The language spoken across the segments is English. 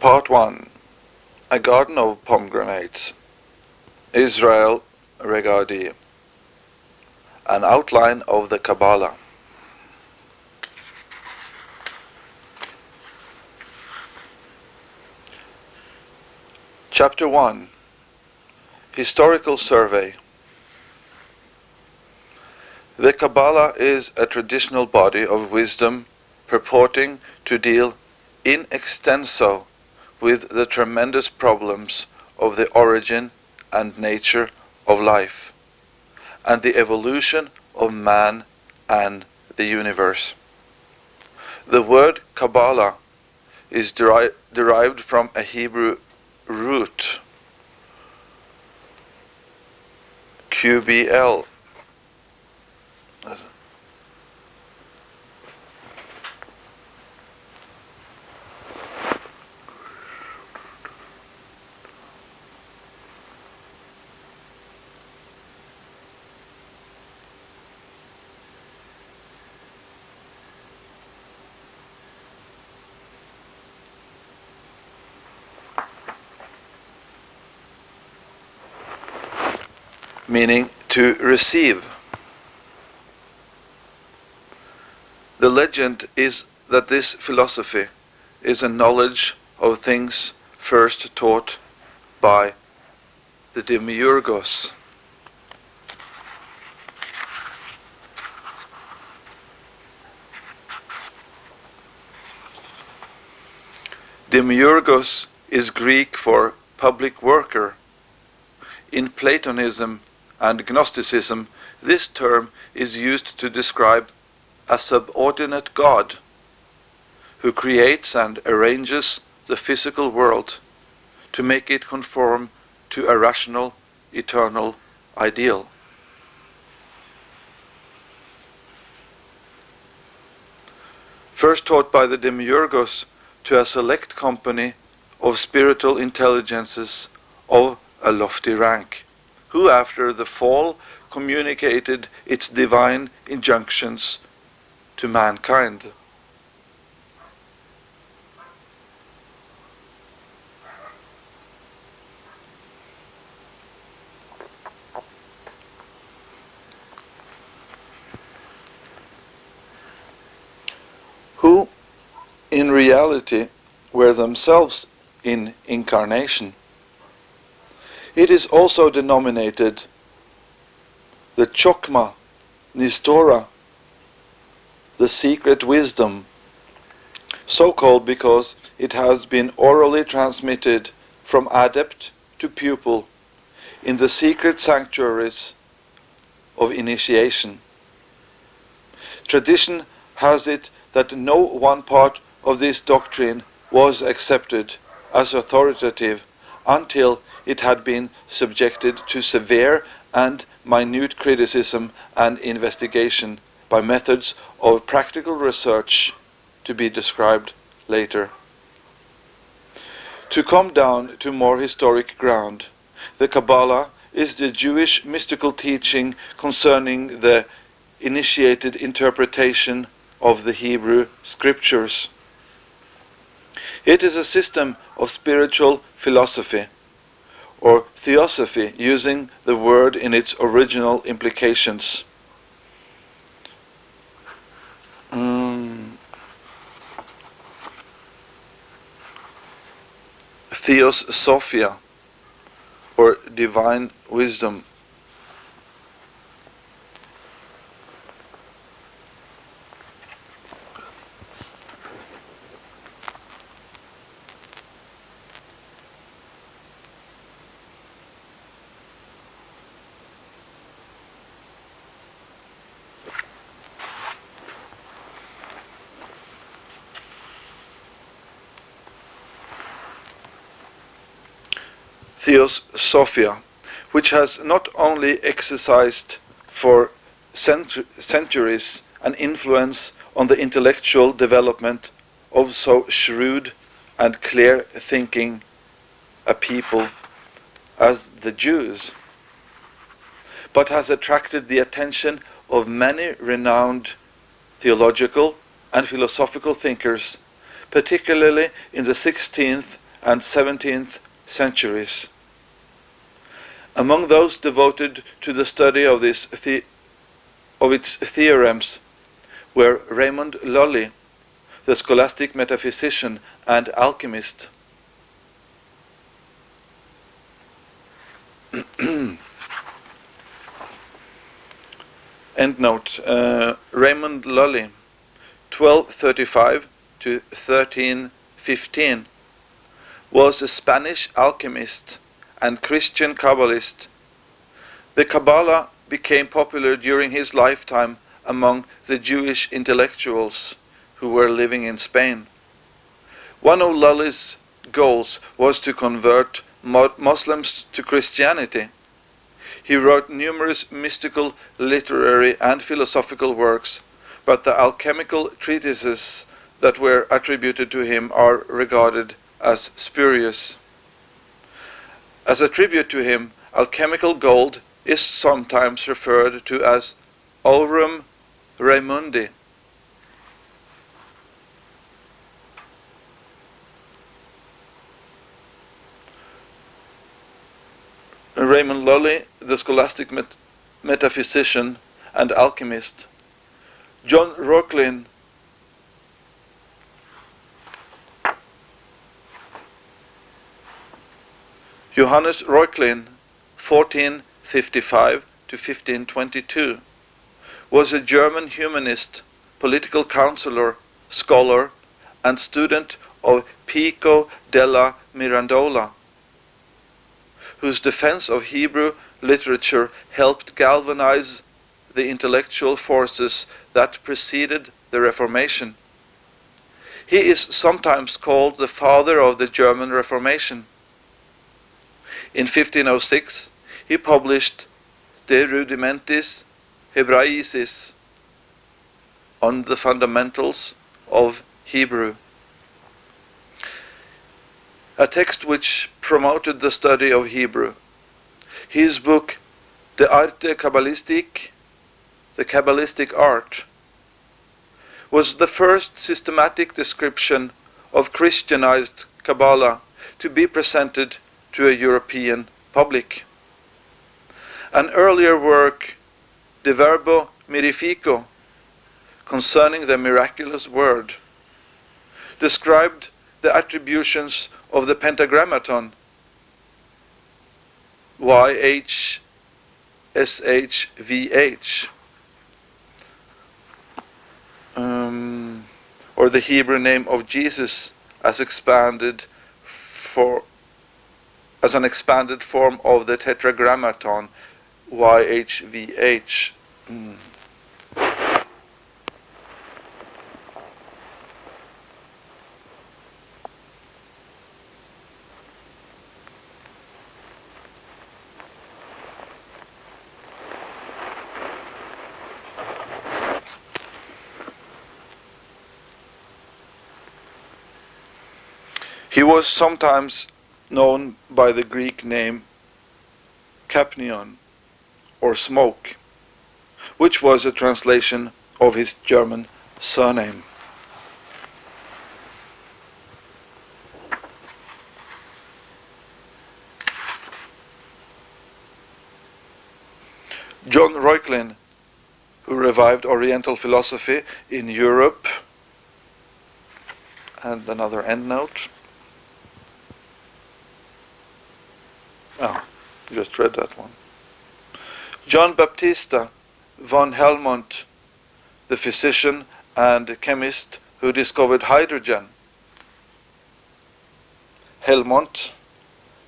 Part 1 A Garden of Pomegranates. Israel Regardie An Outline of the Kabbalah. Chapter 1 Historical Survey. The Kabbalah is a traditional body of wisdom purporting to deal in extenso with the tremendous problems of the origin and nature of life and the evolution of man and the universe. The word Kabbalah is deri derived from a Hebrew root, QBL, meaning to receive. The legend is that this philosophy is a knowledge of things first taught by the Demiurgos. Demiurgos is Greek for public worker. In Platonism, and Gnosticism, this term is used to describe a subordinate God who creates and arranges the physical world to make it conform to a rational, eternal ideal. First taught by the Demiurgos to a select company of spiritual intelligences of a lofty rank who after the fall communicated its divine injunctions to mankind. Who in reality were themselves in incarnation. It is also denominated the Chokma, Nistora, the secret wisdom, so called because it has been orally transmitted from adept to pupil in the secret sanctuaries of initiation. Tradition has it that no one part of this doctrine was accepted as authoritative until it had been subjected to severe and minute criticism and investigation by methods of practical research to be described later. To come down to more historic ground, the Kabbalah is the Jewish mystical teaching concerning the initiated interpretation of the Hebrew scriptures. It is a system of spiritual philosophy or theosophy using the word in its original implications. Mm. Theos Sophia or divine wisdom Theosophia, which has not only exercised for centuries an influence on the intellectual development of so shrewd and clear thinking a people as the Jews, but has attracted the attention of many renowned theological and philosophical thinkers, particularly in the 16th and 17th centuries. Among those devoted to the study of, this the of its theorems were Raymond Lully, the scholastic metaphysician and alchemist. Endnote uh, Raymond Lully, 1235 to 1315, was a Spanish alchemist and Christian Kabbalist. The Kabbalah became popular during his lifetime among the Jewish intellectuals who were living in Spain. One of Lully's goals was to convert Muslims to Christianity. He wrote numerous mystical, literary, and philosophical works, but the alchemical treatises that were attributed to him are regarded as spurious. As a tribute to him, alchemical gold is sometimes referred to as aurum Raymundi. Raymond Lully, the scholastic met metaphysician and alchemist. John Reuchlin, Johannes Reuchlin, 1455 to 1522, was a German humanist, political counselor, scholar, and student of Pico della Mirandola whose defense of Hebrew literature helped galvanize the intellectual forces that preceded the Reformation. He is sometimes called the father of the German Reformation. In 1506, he published De Rudimentis Hebraicis on the fundamentals of Hebrew a text which promoted the study of Hebrew. His book, De Arte Kabbalistik, The Kabbalistic Art, was the first systematic description of Christianized Kabbalah to be presented to a European public. An earlier work, De Verbo Mirifico, concerning the miraculous word, described the attributions of the pentagrammaton YHSHVH um, or the Hebrew name of Jesus as expanded for as an expanded form of the tetragrammaton YHVH. Mm. He was sometimes known by the Greek name Capnion, or Smoke, which was a translation of his German surname. John Reuchlin, who revived Oriental philosophy in Europe, and another endnote. Oh, just read that one. John Baptista von Helmont, the physician and chemist who discovered hydrogen. Helmont,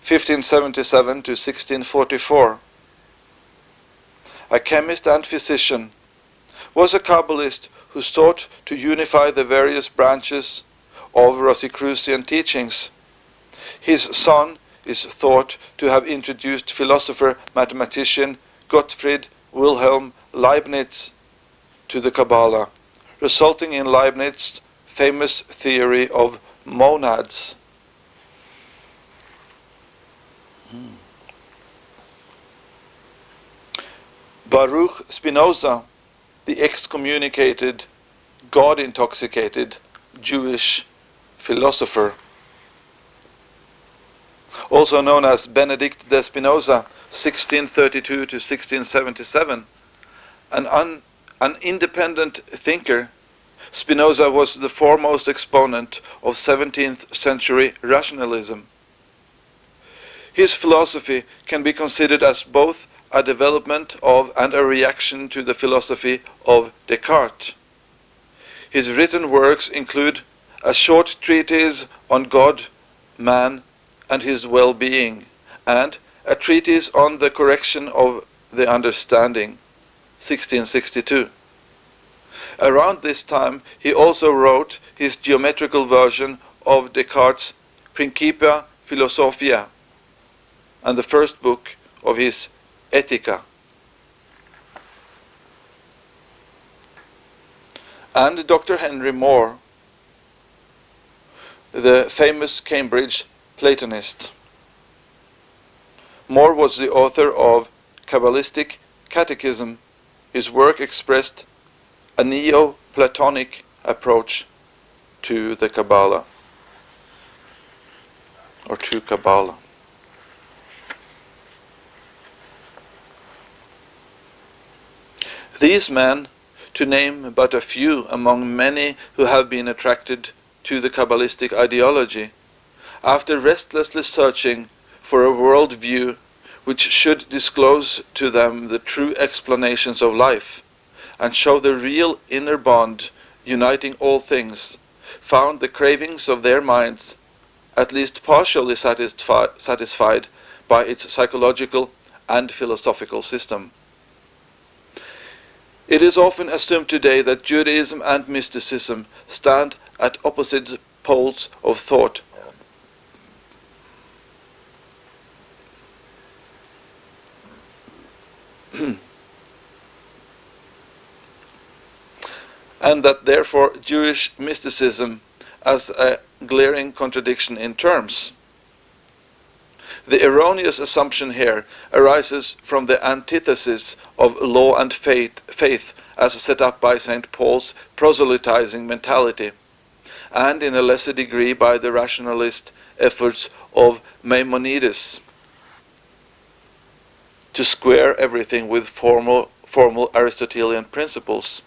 1577 to 1644. A chemist and physician, was a Kabbalist who sought to unify the various branches of Rosicrucian teachings. His son is thought to have introduced philosopher-mathematician Gottfried Wilhelm Leibniz to the Kabbalah, resulting in Leibniz's famous theory of monads. Hmm. Baruch Spinoza, the excommunicated, God-intoxicated Jewish philosopher. Also known as Benedict de Spinoza, 1632 to 1677, an, un, an independent thinker, Spinoza was the foremost exponent of 17th century rationalism. His philosophy can be considered as both a development of and a reaction to the philosophy of Descartes. His written works include a short treatise on God, man, and his well-being, and a treatise on the correction of the understanding, 1662. Around this time he also wrote his geometrical version of Descartes' Principia Philosophia and the first book of his Ethica. And Dr. Henry More, the famous Cambridge Platonist. More was the author of Kabbalistic Catechism. His work expressed a Neo-Platonic approach to the Kabbalah, or to Kabbalah. These men, to name but a few among many who have been attracted to the Kabbalistic ideology, after restlessly searching for a world view which should disclose to them the true explanations of life and show the real inner bond uniting all things, found the cravings of their minds at least partially satisfi satisfied by its psychological and philosophical system. It is often assumed today that Judaism and mysticism stand at opposite poles of thought. and that therefore Jewish mysticism as a glaring contradiction in terms. The erroneous assumption here arises from the antithesis of law and faith, faith as set up by St. Paul's proselytizing mentality, and in a lesser degree by the rationalist efforts of Maimonides to square everything with formal, formal Aristotelian principles.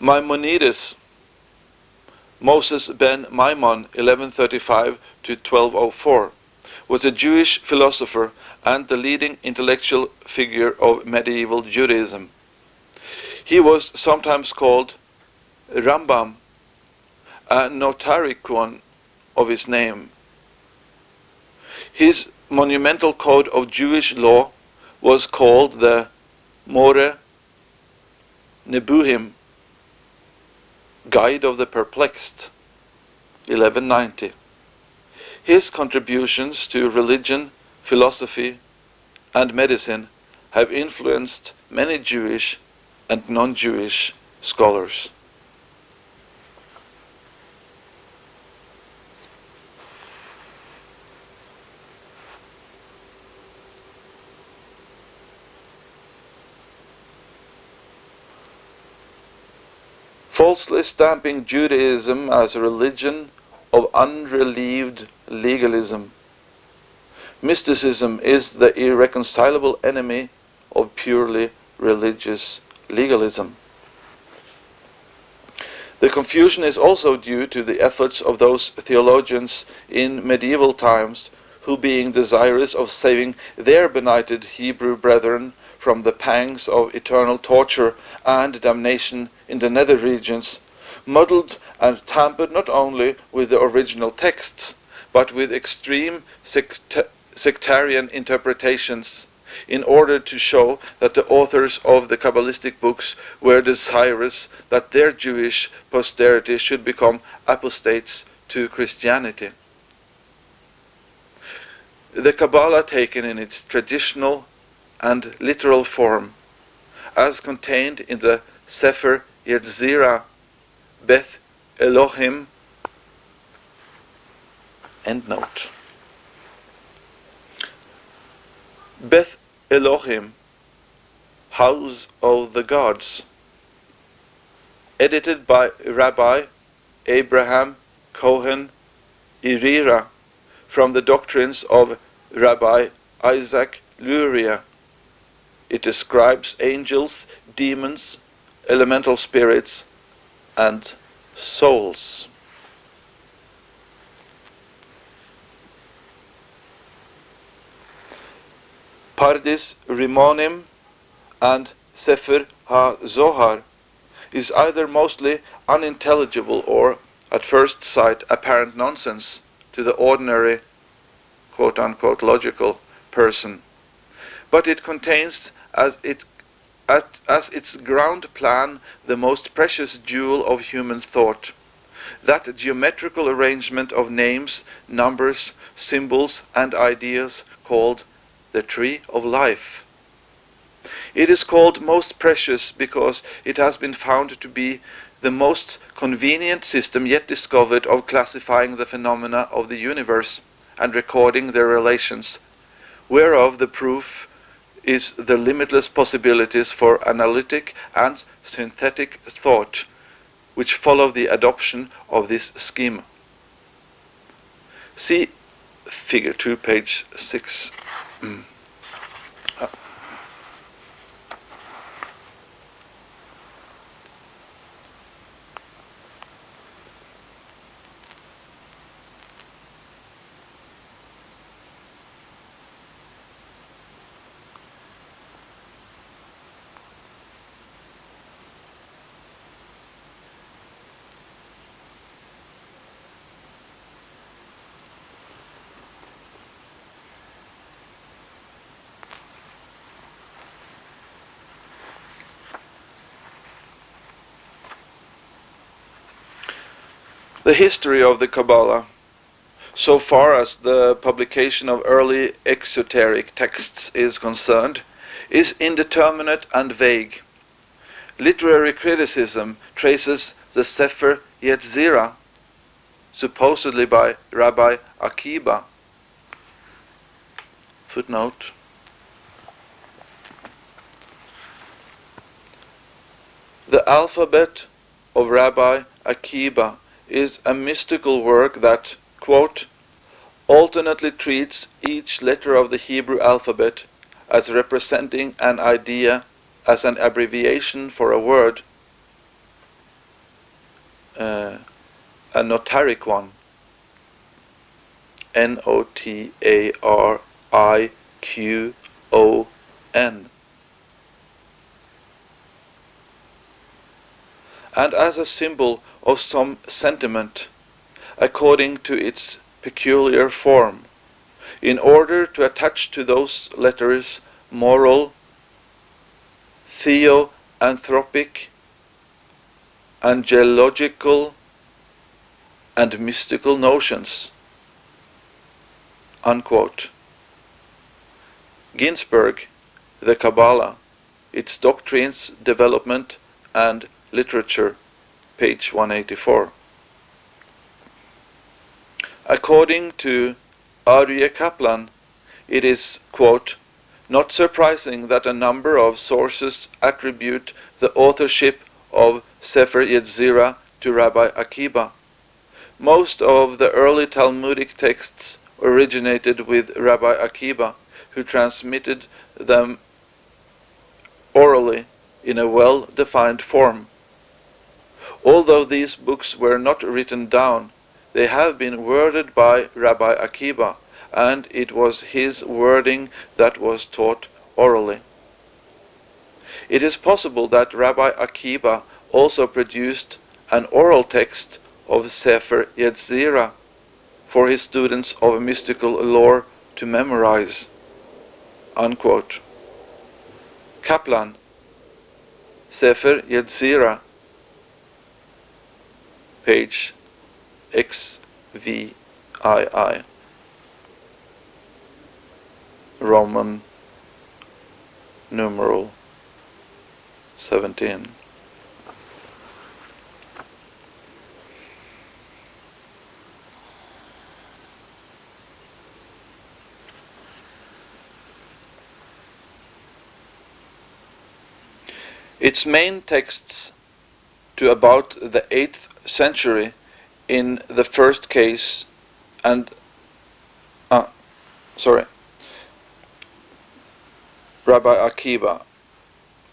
Maimonides Moses ben Maimon 1135 to 1204 was a Jewish philosopher and the leading intellectual figure of medieval Judaism. He was sometimes called Rambam, a notaricon of his name. His monumental code of Jewish law was called the More Nebuchim, Guide of the Perplexed, 1190. His contributions to religion, philosophy, and medicine have influenced many Jewish and non-Jewish scholars. Falsely stamping Judaism as a religion of unrelieved legalism. Mysticism is the irreconcilable enemy of purely religious legalism. The confusion is also due to the efforts of those theologians in medieval times who, being desirous of saving their benighted Hebrew brethren from the pangs of eternal torture and damnation in the nether regions, muddled and tampered not only with the original texts, but with extreme sect sectarian interpretations in order to show that the authors of the Kabbalistic books were desirous that their Jewish posterity should become apostates to Christianity. The Kabbalah taken in its traditional and literal form, as contained in the Sefer Yetzirah Beth Elohim Endnote. Beth Elohim, House of the Gods, edited by Rabbi Abraham Cohen Irira from the doctrines of Rabbi Isaac Luria. It describes angels, demons, elemental spirits, and souls. Pardes Rimonim and Sefer HaZohar is either mostly unintelligible or, at first sight, apparent nonsense to the ordinary quote-unquote logical person. But it contains as, it, at, as its ground plan the most precious jewel of human thought that geometrical arrangement of names, numbers, symbols, and ideas called the tree of life. It is called most precious because it has been found to be the most convenient system yet discovered of classifying the phenomena of the universe and recording their relations, whereof the proof is the limitless possibilities for analytic and synthetic thought, which follow the adoption of this scheme. See figure 2, page 6. Mm. The history of the Kabbalah, so far as the publication of early exoteric texts is concerned, is indeterminate and vague. Literary criticism traces the Sefer Yetzirah, supposedly by Rabbi Akiba. Footnote. The alphabet of Rabbi Akiba is a mystical work that, quote, alternately treats each letter of the Hebrew alphabet as representing an idea as an abbreviation for a word, uh, a notariqon, N O T A R I Q O N. And as a symbol of some sentiment according to its peculiar form, in order to attach to those letters moral, theoanthropic, angelological, and mystical notions. Unquote. Ginsburg, The Kabbalah, Its Doctrines, Development, and Literature page 184. According to Aryeh Kaplan, it is, quote, not surprising that a number of sources attribute the authorship of Sefer Yetzirah to Rabbi Akiba. Most of the early Talmudic texts originated with Rabbi Akiba, who transmitted them orally in a well-defined form. Although these books were not written down, they have been worded by Rabbi Akiba, and it was his wording that was taught orally. It is possible that Rabbi Akiba also produced an oral text of Sefer Yetzirah for his students of mystical lore to memorize. Unquote. Kaplan, Sefer Yetzirah, page XVII, Roman numeral 17. Its main texts to about the 8th century in the first case and uh, sorry, Rabbi Akiva,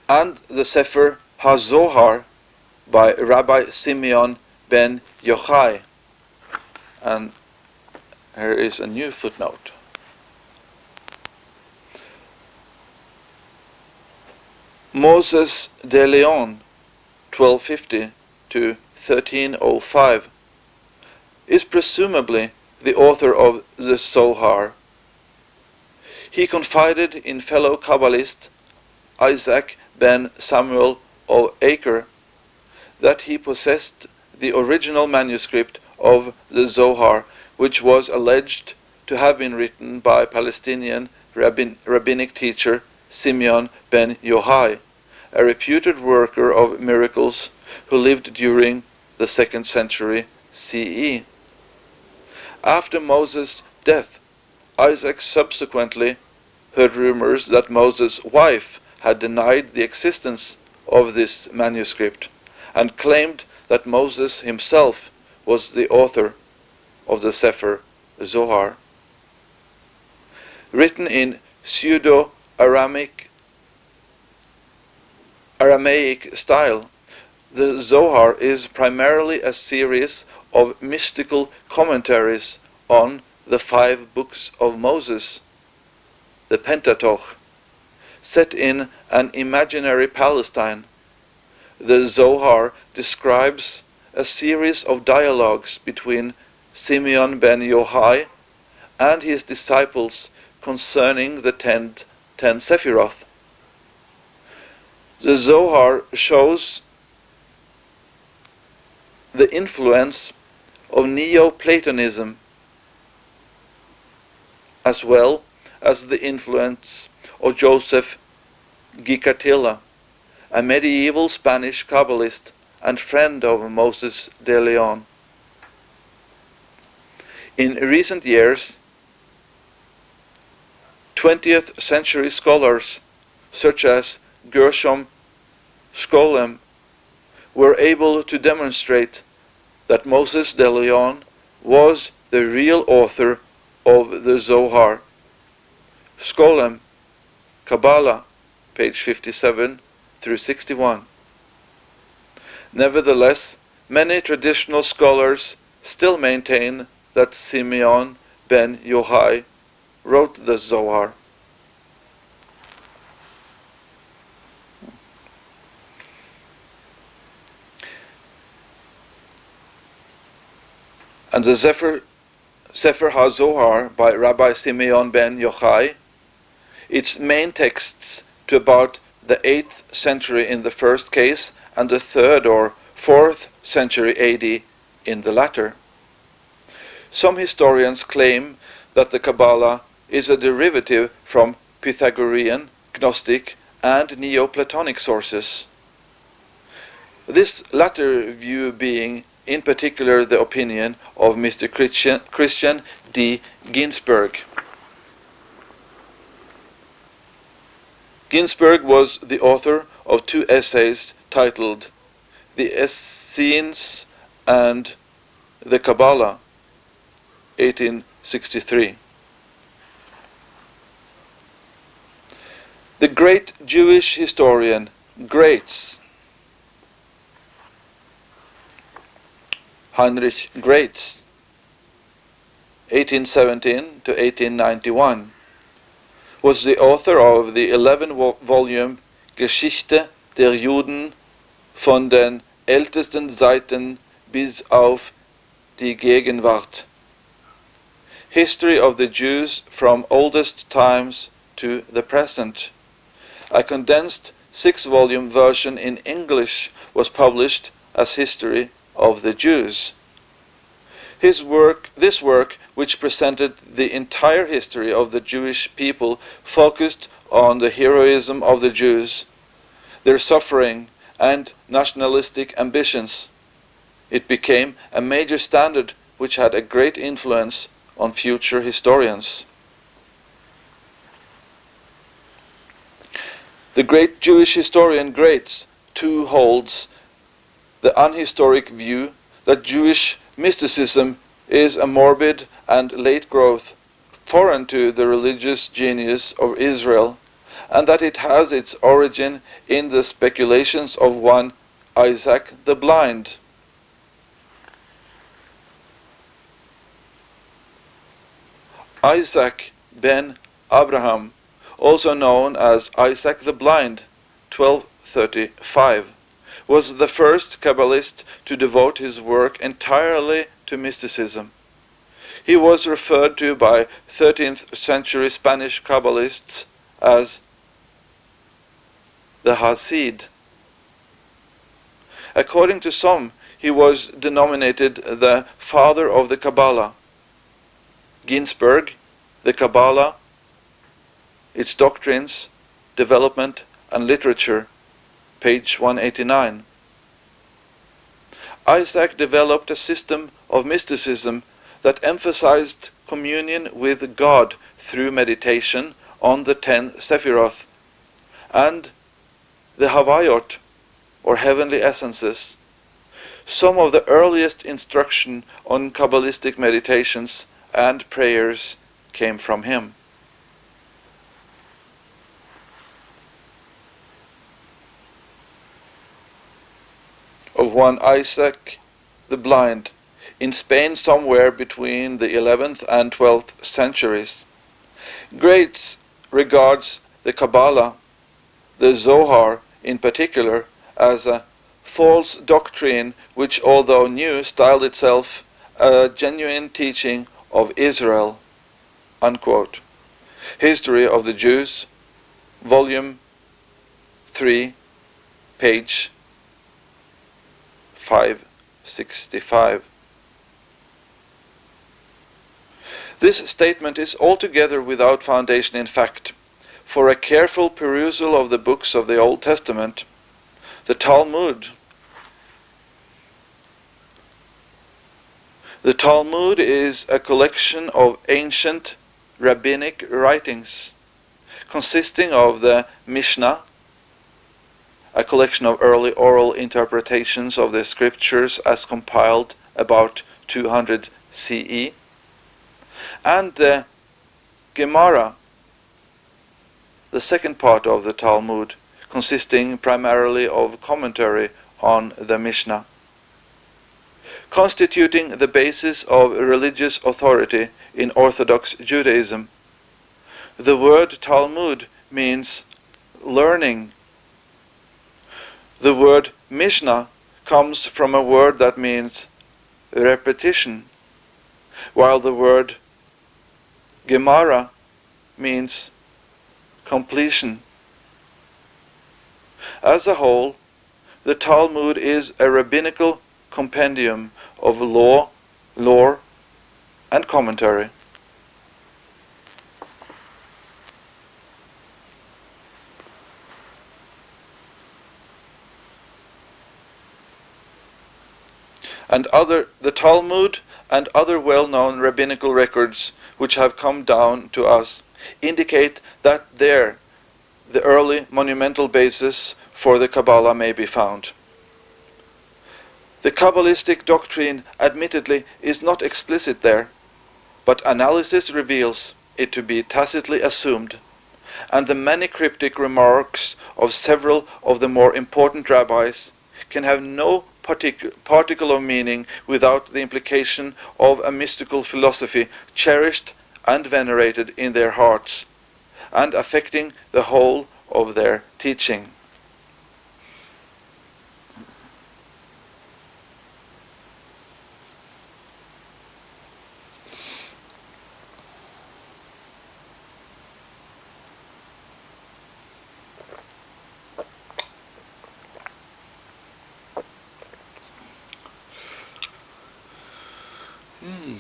and the Sefer HaZohar by Rabbi Simeon ben Yochai. And here is a new footnote. Moses de Leon, 1250 to 1305, is presumably the author of the Zohar. He confided in fellow Kabbalist Isaac ben Samuel of Acre that he possessed the original manuscript of the Zohar, which was alleged to have been written by Palestinian rabbin, rabbinic teacher Simeon ben Yohai, a reputed worker of miracles who lived during the second century CE. After Moses' death, Isaac subsequently heard rumors that Moses' wife had denied the existence of this manuscript and claimed that Moses himself was the author of the Sefer Zohar. Written in pseudo-Aramic Aramaic style, the Zohar is primarily a series of mystical commentaries on the five books of Moses, the Pentateuch, set in an imaginary Palestine. The Zohar describes a series of dialogues between Simeon ben Yochai and his disciples concerning the ten, ten Sephiroth. The Zohar shows the influence of Neoplatonism as well as the influence of Joseph Gicatilla, a medieval Spanish Kabbalist and friend of Moses de Leon. In recent years, 20th century scholars such as Gershom Scholem were able to demonstrate that Moses de Leon was the real author of the Zohar. Scholem, Kabbalah, page 57 through 61. Nevertheless, many traditional scholars still maintain that Simeon ben Yochai wrote the Zohar. And the Sefer, Sefer HaZohar by Rabbi Simeon ben Yochai, its main texts to about the 8th century in the first case and the 3rd or 4th century AD in the latter. Some historians claim that the Kabbalah is a derivative from Pythagorean, Gnostic, and Neoplatonic sources. This latter view being in particular the opinion of Mr. Christian, D. Ginsburg. Ginsburg was the author of two essays titled The Essenes and the Kabbalah, 1863. The great Jewish historian Graetz Heinrich Graetz, 1817 to 1891, was the author of the 11-volume Geschichte der Juden von den ältesten Zeiten bis auf die Gegenwart. History of the Jews from oldest times to the present. A condensed six-volume version in English was published as History of the Jews. His work, this work, which presented the entire history of the Jewish people, focused on the heroism of the Jews, their suffering, and nationalistic ambitions. It became a major standard which had a great influence on future historians. The great Jewish historian Graetz too holds the unhistoric view that Jewish mysticism is a morbid and late growth foreign to the religious genius of Israel, and that it has its origin in the speculations of one Isaac the Blind. Isaac ben Abraham, also known as Isaac the Blind, 1235, was the first Kabbalist to devote his work entirely to mysticism. He was referred to by 13th century Spanish Kabbalists as the Hasid. According to some, he was denominated the father of the Kabbalah. Ginsburg, the Kabbalah, its doctrines, development, and literature, page 189. Isaac developed a system of mysticism that emphasized communion with God through meditation on the ten Sephiroth and the Havayot, or heavenly essences. Some of the earliest instruction on Kabbalistic meditations and prayers came from him. Of one Isaac the Blind, in Spain somewhere between the 11th and 12th centuries. Graetz regards the Kabbalah, the Zohar in particular, as a false doctrine which, although new, styled itself a genuine teaching of Israel. Unquote. History of the Jews, Volume 3, page 565. This statement is altogether without foundation in fact, for a careful perusal of the books of the Old Testament, the Talmud, The Talmud is a collection of ancient rabbinic writings consisting of the Mishnah, a collection of early oral interpretations of the scriptures as compiled about 200 CE, and the Gemara, the second part of the Talmud, consisting primarily of commentary on the Mishnah constituting the basis of religious authority in Orthodox Judaism. The word Talmud means learning. The word Mishnah comes from a word that means repetition, while the word Gemara means completion. As a whole, the Talmud is a rabbinical compendium of law, lore, and commentary. And other the Talmud and other well-known rabbinical records which have come down to us indicate that there the early monumental basis for the Kabbalah may be found. The Kabbalistic doctrine admittedly is not explicit there, but analysis reveals it to be tacitly assumed, and the many cryptic remarks of several of the more important rabbis can have no partic particle of meaning without the implication of a mystical philosophy cherished and venerated in their hearts, and affecting the whole of their teaching. Hmm.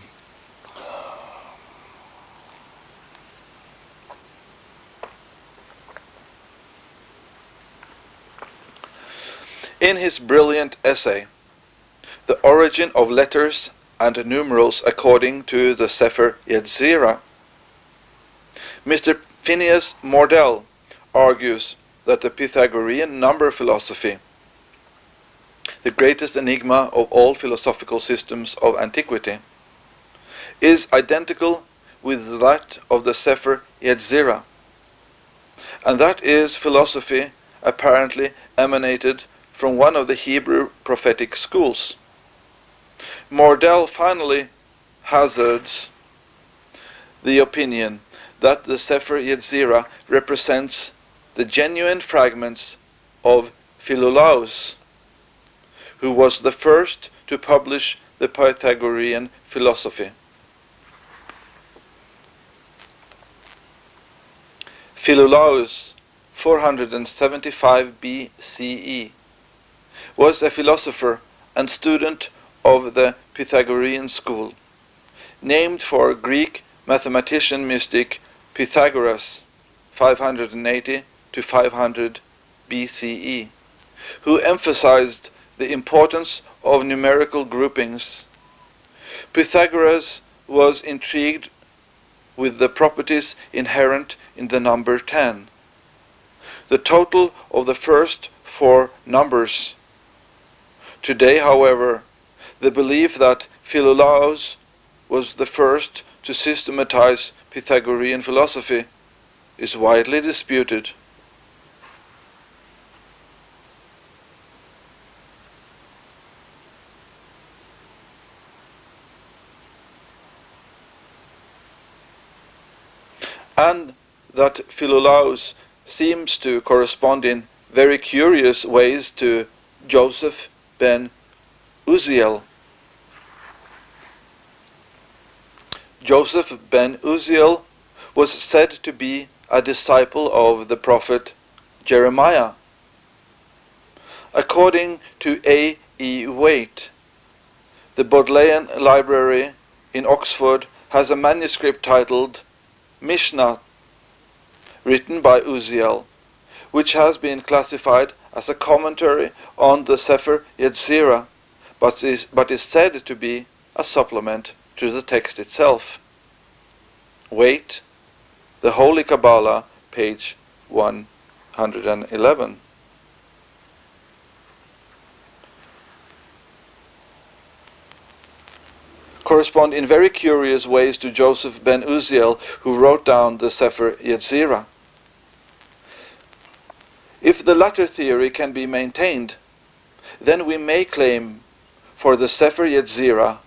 In his brilliant essay, The Origin of Letters and Numerals According to the Sefer Yetzirah, Mr. Phineas Mordell argues that the Pythagorean number philosophy, the greatest enigma of all philosophical systems of antiquity, is identical with that of the Sefer Yetzirah. And that is philosophy apparently emanated from one of the Hebrew prophetic schools. Mordell finally hazards the opinion that the Sefer Yetzirah represents the genuine fragments of Philolaus, who was the first to publish the Pythagorean philosophy. Philolaus, 475 BCE, was a philosopher and student of the Pythagorean school, named for Greek mathematician mystic Pythagoras, 580 to 500 BCE, who emphasized the importance of numerical groupings. Pythagoras was intrigued with the properties inherent in the number 10. The total of the first four numbers. Today, however, the belief that Philolaus was the first to systematize Pythagorean philosophy is widely disputed. And that Philolaus seems to correspond in very curious ways to Joseph ben Uziel. Joseph ben Uziel was said to be a disciple of the prophet Jeremiah. According to A. E. Waite, the Bodleian Library in Oxford has a manuscript titled Mishnah, written by Uziel, which has been classified as a commentary on the Sefer Yetzirah, but is, but is said to be a supplement to the text itself. Waite, The Holy Kabbalah, page 111. Correspond in very curious ways to Joseph ben Uziel, who wrote down the Sefer Yetzirah. If the latter theory can be maintained, then we may claim for the Sefer Yetzirah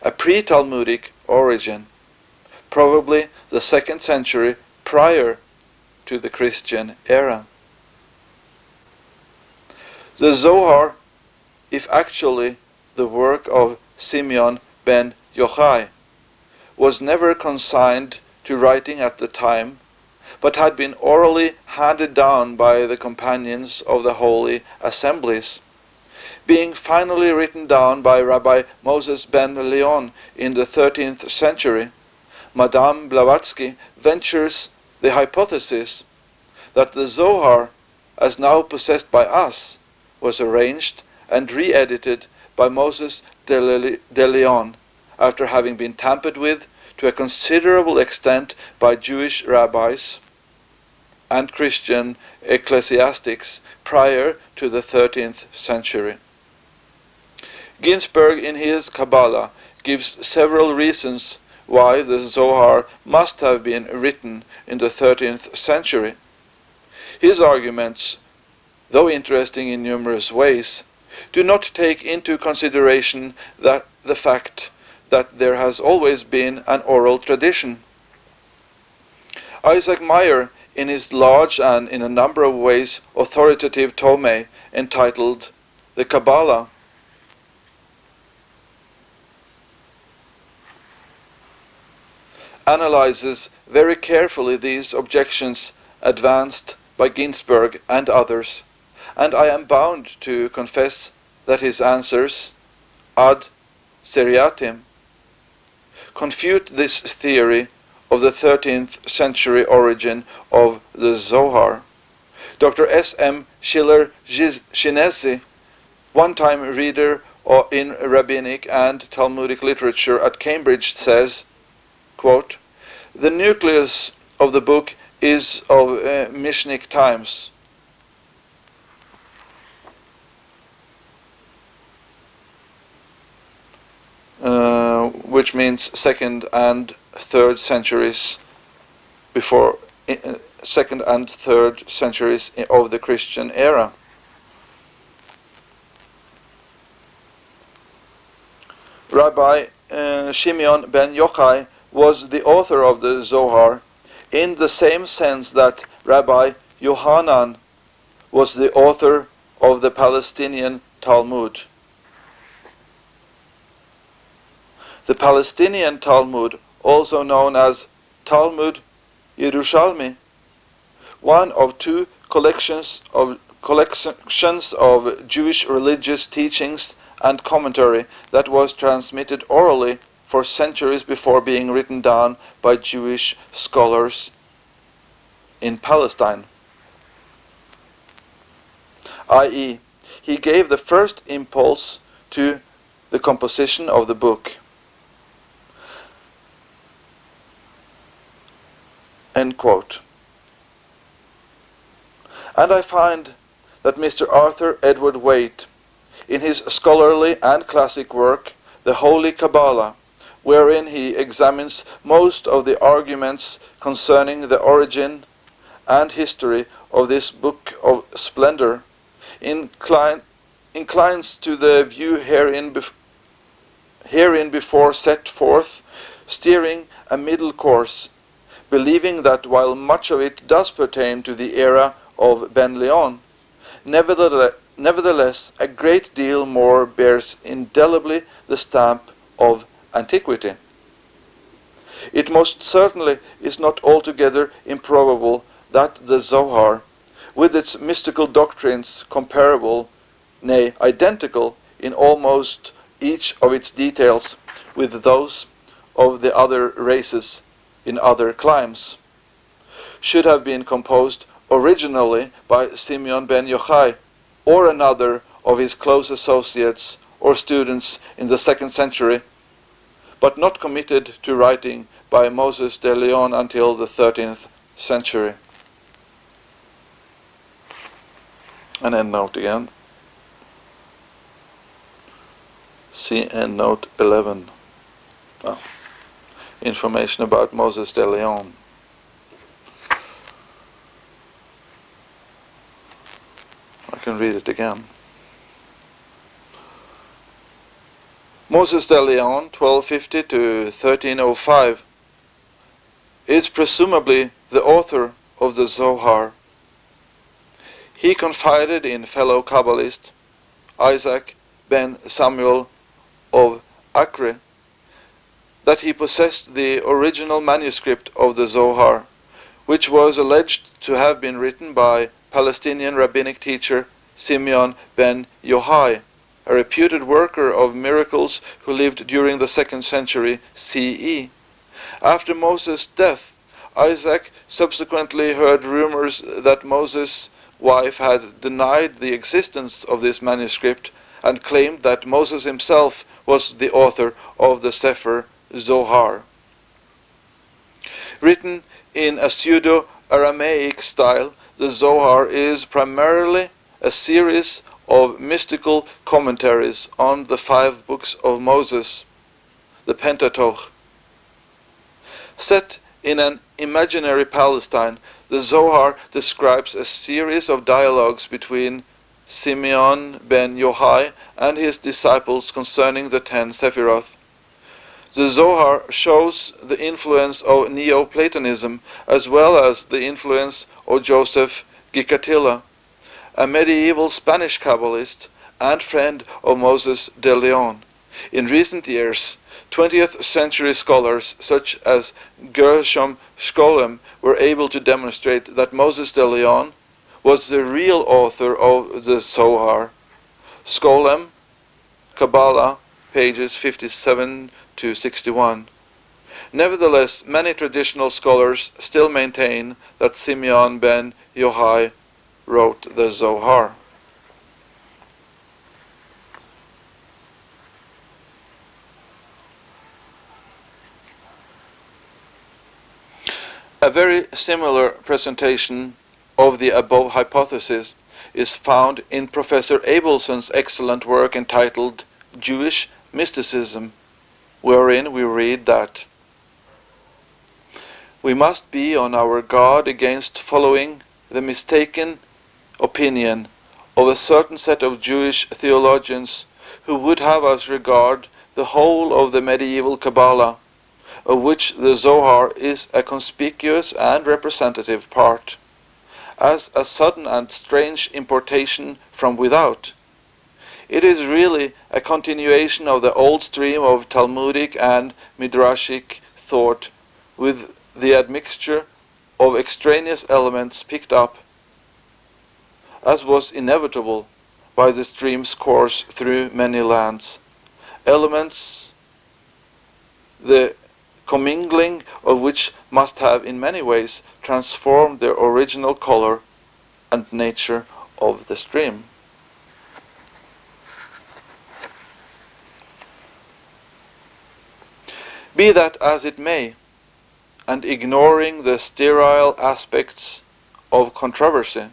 a pre-Talmudic origin, probably the second century prior to the Christian era. The Zohar, if actually the work of Simeon ben Yochai, was never consigned to writing at the time, but had been orally handed down by the companions of the holy assemblies, being finally written down by Rabbi Moses ben Leon in the 13th century. Madame Blavatsky ventures the hypothesis that the Zohar, as now possessed by us, was arranged and re-edited by Moses de Leon after having been tampered with to a considerable extent by Jewish rabbis and Christian ecclesiastics prior to the 13th century. Ginsburg in his Kabbalah gives several reasons why the Zohar must have been written in the 13th century. His arguments, though interesting in numerous ways, do not take into consideration that the fact that there has always been an oral tradition. Isaac Myer, in his large and in a number of ways authoritative tome entitled The Kabbalah, analyzes very carefully these objections advanced by Ginsburg and others, and I am bound to confess that his answers, ad seriatim, confute this theory of the 13th century origin of the Zohar. Dr. S. M. Schiller Szinessy, one-time reader in rabbinic and Talmudic literature at Cambridge, says, quote, The nucleus of the book is of uh, Mishnic times. Uh, which means second and third centuries before uh, second and third centuries of the Christian era. Rabbi uh, Shimeon ben Yochai was the author of the Zohar in the same sense that Rabbi Yohanan was the author of the Palestinian Talmud. The Palestinian Talmud, also known as Talmud Yerushalmi, one of two collections of collections of Jewish religious teachings and commentary that was transmitted orally for centuries before being written down by Jewish scholars in Palestine. I.e., he gave the first impulse to the composition of the book. End quote. And I find that Mr. Arthur Edward Waite in his scholarly and classic work, The Holy Kabbalah, wherein he examines most of the arguments concerning the origin and history of this book of splendor, incline, inclines to the view herein, bef herein before set forth, steering a middle course, believing that while much of it does pertain to the era of Ben Leon, nevertheless, Nevertheless, a great deal more bears indelibly the stamp of antiquity. It most certainly is not altogether improbable that the Zohar, with its mystical doctrines comparable, nay, identical in almost each of its details with those of the other races in other climes, should have been composed originally by Simeon ben Yochai, or another of his close associates or students in the second century, but not committed to writing by Moses de Leon until the 13th century. An end note again. See end note 11. Oh. Information about Moses de Leon. I can read it again. Moses de Leon, 1250 to 1305, is presumably the author of the Zohar. He confided in fellow Kabbalist Isaac ben Samuel of Acre that he possessed the original manuscript of the Zohar, which was alleged to have been written by Palestinian rabbinic teacher Simeon ben Yohai, a reputed worker of miracles who lived during the second century CE. After Moses' death, Isaac subsequently heard rumors that Moses' wife had denied the existence of this manuscript and claimed that Moses himself was the author of the Sefer Zohar. Written in a pseudo-Aramaic style, the Zohar is primarily a series of mystical commentaries on the five books of Moses, the Pentateuch. Set in an imaginary Palestine, the Zohar describes a series of dialogues between Simeon ben Yochai and his disciples concerning the ten Sephiroth. The Zohar shows the influence of Neoplatonism as well as the influence of Joseph Gicatilla, a medieval Spanish Kabbalist and friend of Moses de Leon. In recent years, 20th century scholars such as Gershom Scholem were able to demonstrate that Moses de Leon was the real author of the Zohar. Scholem, Kabbalah, pages 57 to 61. Nevertheless, many traditional scholars still maintain that Simeon ben Yochai wrote the Zohar. A very similar presentation of the above hypothesis is found in Professor Abelson's excellent work entitled Jewish Mysticism wherein we read that we must be on our guard against following the mistaken opinion of a certain set of Jewish theologians who would have us regard the whole of the medieval Kabbalah, of which the Zohar is a conspicuous and representative part, as a sudden and strange importation from without. It is really a continuation of the old stream of Talmudic and Midrashic thought with the admixture of extraneous elements picked up, as was inevitable by the stream's course through many lands. Elements, the commingling of which must have in many ways transformed the original color and nature of the stream. Be that as it may, and ignoring the sterile aspects of controversy.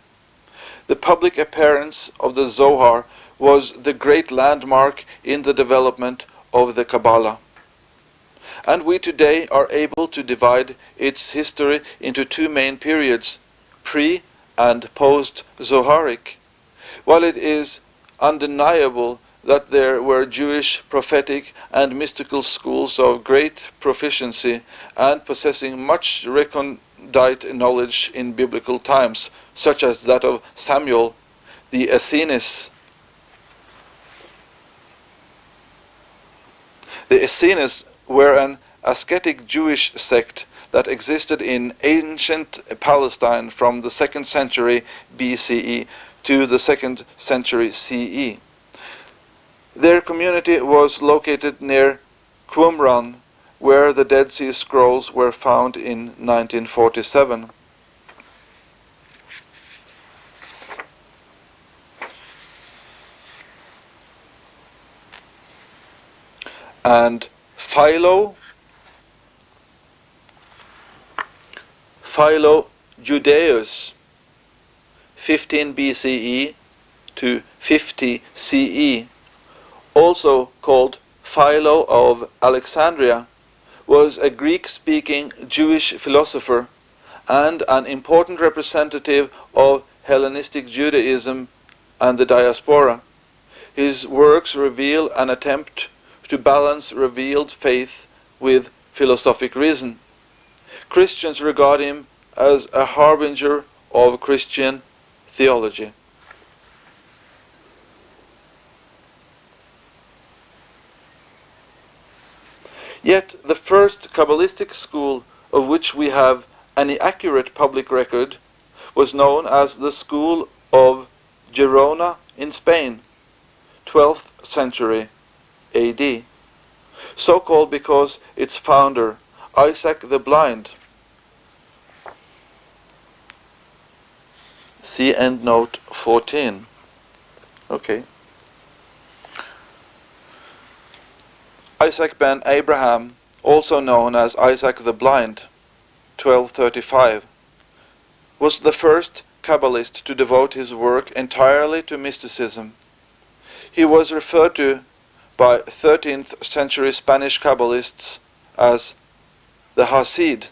The public appearance of the Zohar was the great landmark in the development of the Kabbalah. And we today are able to divide its history into two main periods, pre and post Zoharic. While it is undeniable that there were Jewish prophetic and mystical schools of great proficiency and possessing much recondite knowledge in biblical times, such as that of Samuel, the Essenes. The Essenes were an ascetic Jewish sect that existed in ancient Palestine from the 2nd century BCE to the 2nd century CE. Their community was located near Qumran, where the Dead Sea Scrolls were found in 1947. And Philo, Philo Judaeus, 15 BCE to 50 CE, also called Philo of Alexandria, was a Greek-speaking Jewish philosopher and an important representative of Hellenistic Judaism and the diaspora. His works reveal an attempt to balance revealed faith with philosophic reason. Christians regard him as a harbinger of Christian theology. Yet the first Kabbalistic school of which we have any accurate public record was known as the School of Gerona in Spain, 12th century AD, so called because its founder, Isaac the Blind, see end note 14. Okay. Isaac ben Abraham, also known as Isaac the Blind, 1235, was the first Kabbalist to devote his work entirely to mysticism. He was referred to by 13th century Spanish Kabbalists as the Hasid.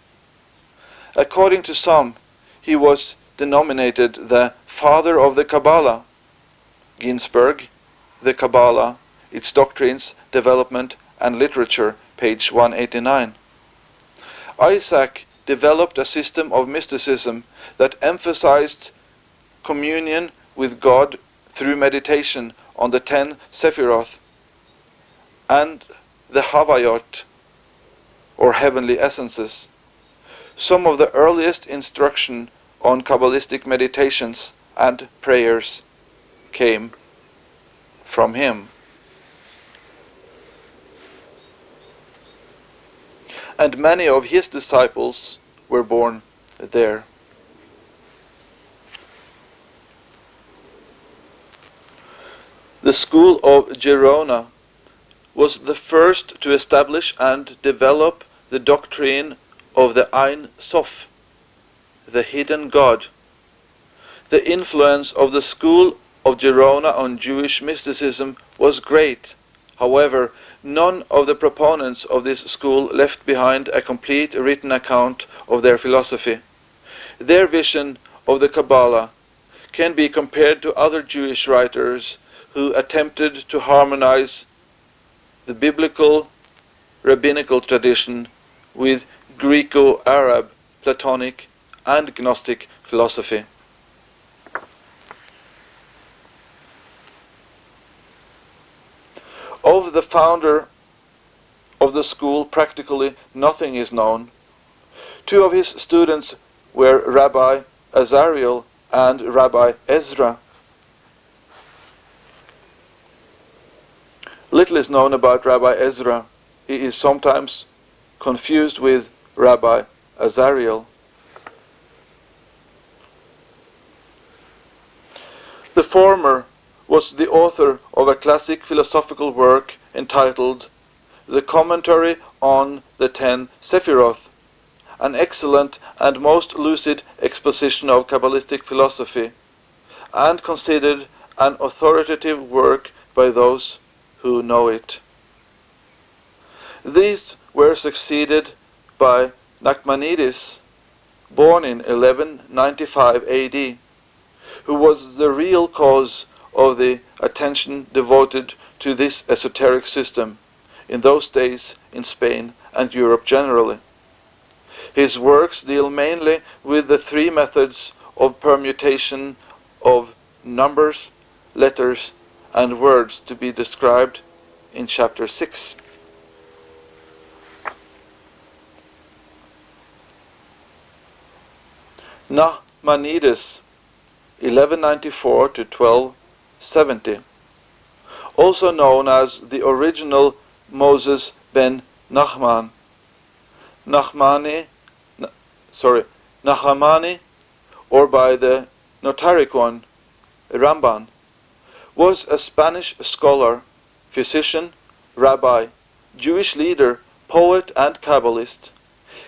According to some, he was denominated the father of the Kabbalah. Ginsburg, The Kabbalah, Its Doctrines, Development, and Literature, page 189. Isaac developed a system of mysticism that emphasized communion with God through meditation on the ten Sephiroth and the Havayot, or heavenly essences. Some of the earliest instruction on Kabbalistic meditations and prayers came from him. And many of his disciples were born there. The school of Gerona was the first to establish and develop the doctrine of the Ein Sof, the hidden God. The influence of the school of Gerona on Jewish mysticism was great. However, none of the proponents of this school left behind a complete written account of their philosophy. Their vision of the Kabbalah can be compared to other Jewish writers who attempted to harmonize the biblical rabbinical tradition with Greco-Arab, Platonic and Gnostic philosophy. Of the founder of the school, practically nothing is known. Two of his students were Rabbi Azariel and Rabbi Ezra. Little is known about Rabbi Ezra. He is sometimes confused with Rabbi Azariel. The former was the author of a classic philosophical work entitled The Commentary on the Ten Sephiroth, an excellent and most lucid exposition of Kabbalistic philosophy, and considered an authoritative work by those who know it. These were succeeded by Nachmanides, born in 1195 AD, who was the real cause of the attention devoted to this esoteric system in those days in Spain and Europe generally. His works deal mainly with the three methods of permutation of numbers, letters, and words to be described in chapter 6. Nachmanides, 1194 to 12 70, also known as the original Moses ben Nachman, Nachmani, sorry, Nahamani, or by the Notariqon, Ramban, was a Spanish scholar, physician, rabbi, Jewish leader, poet, and Kabbalist.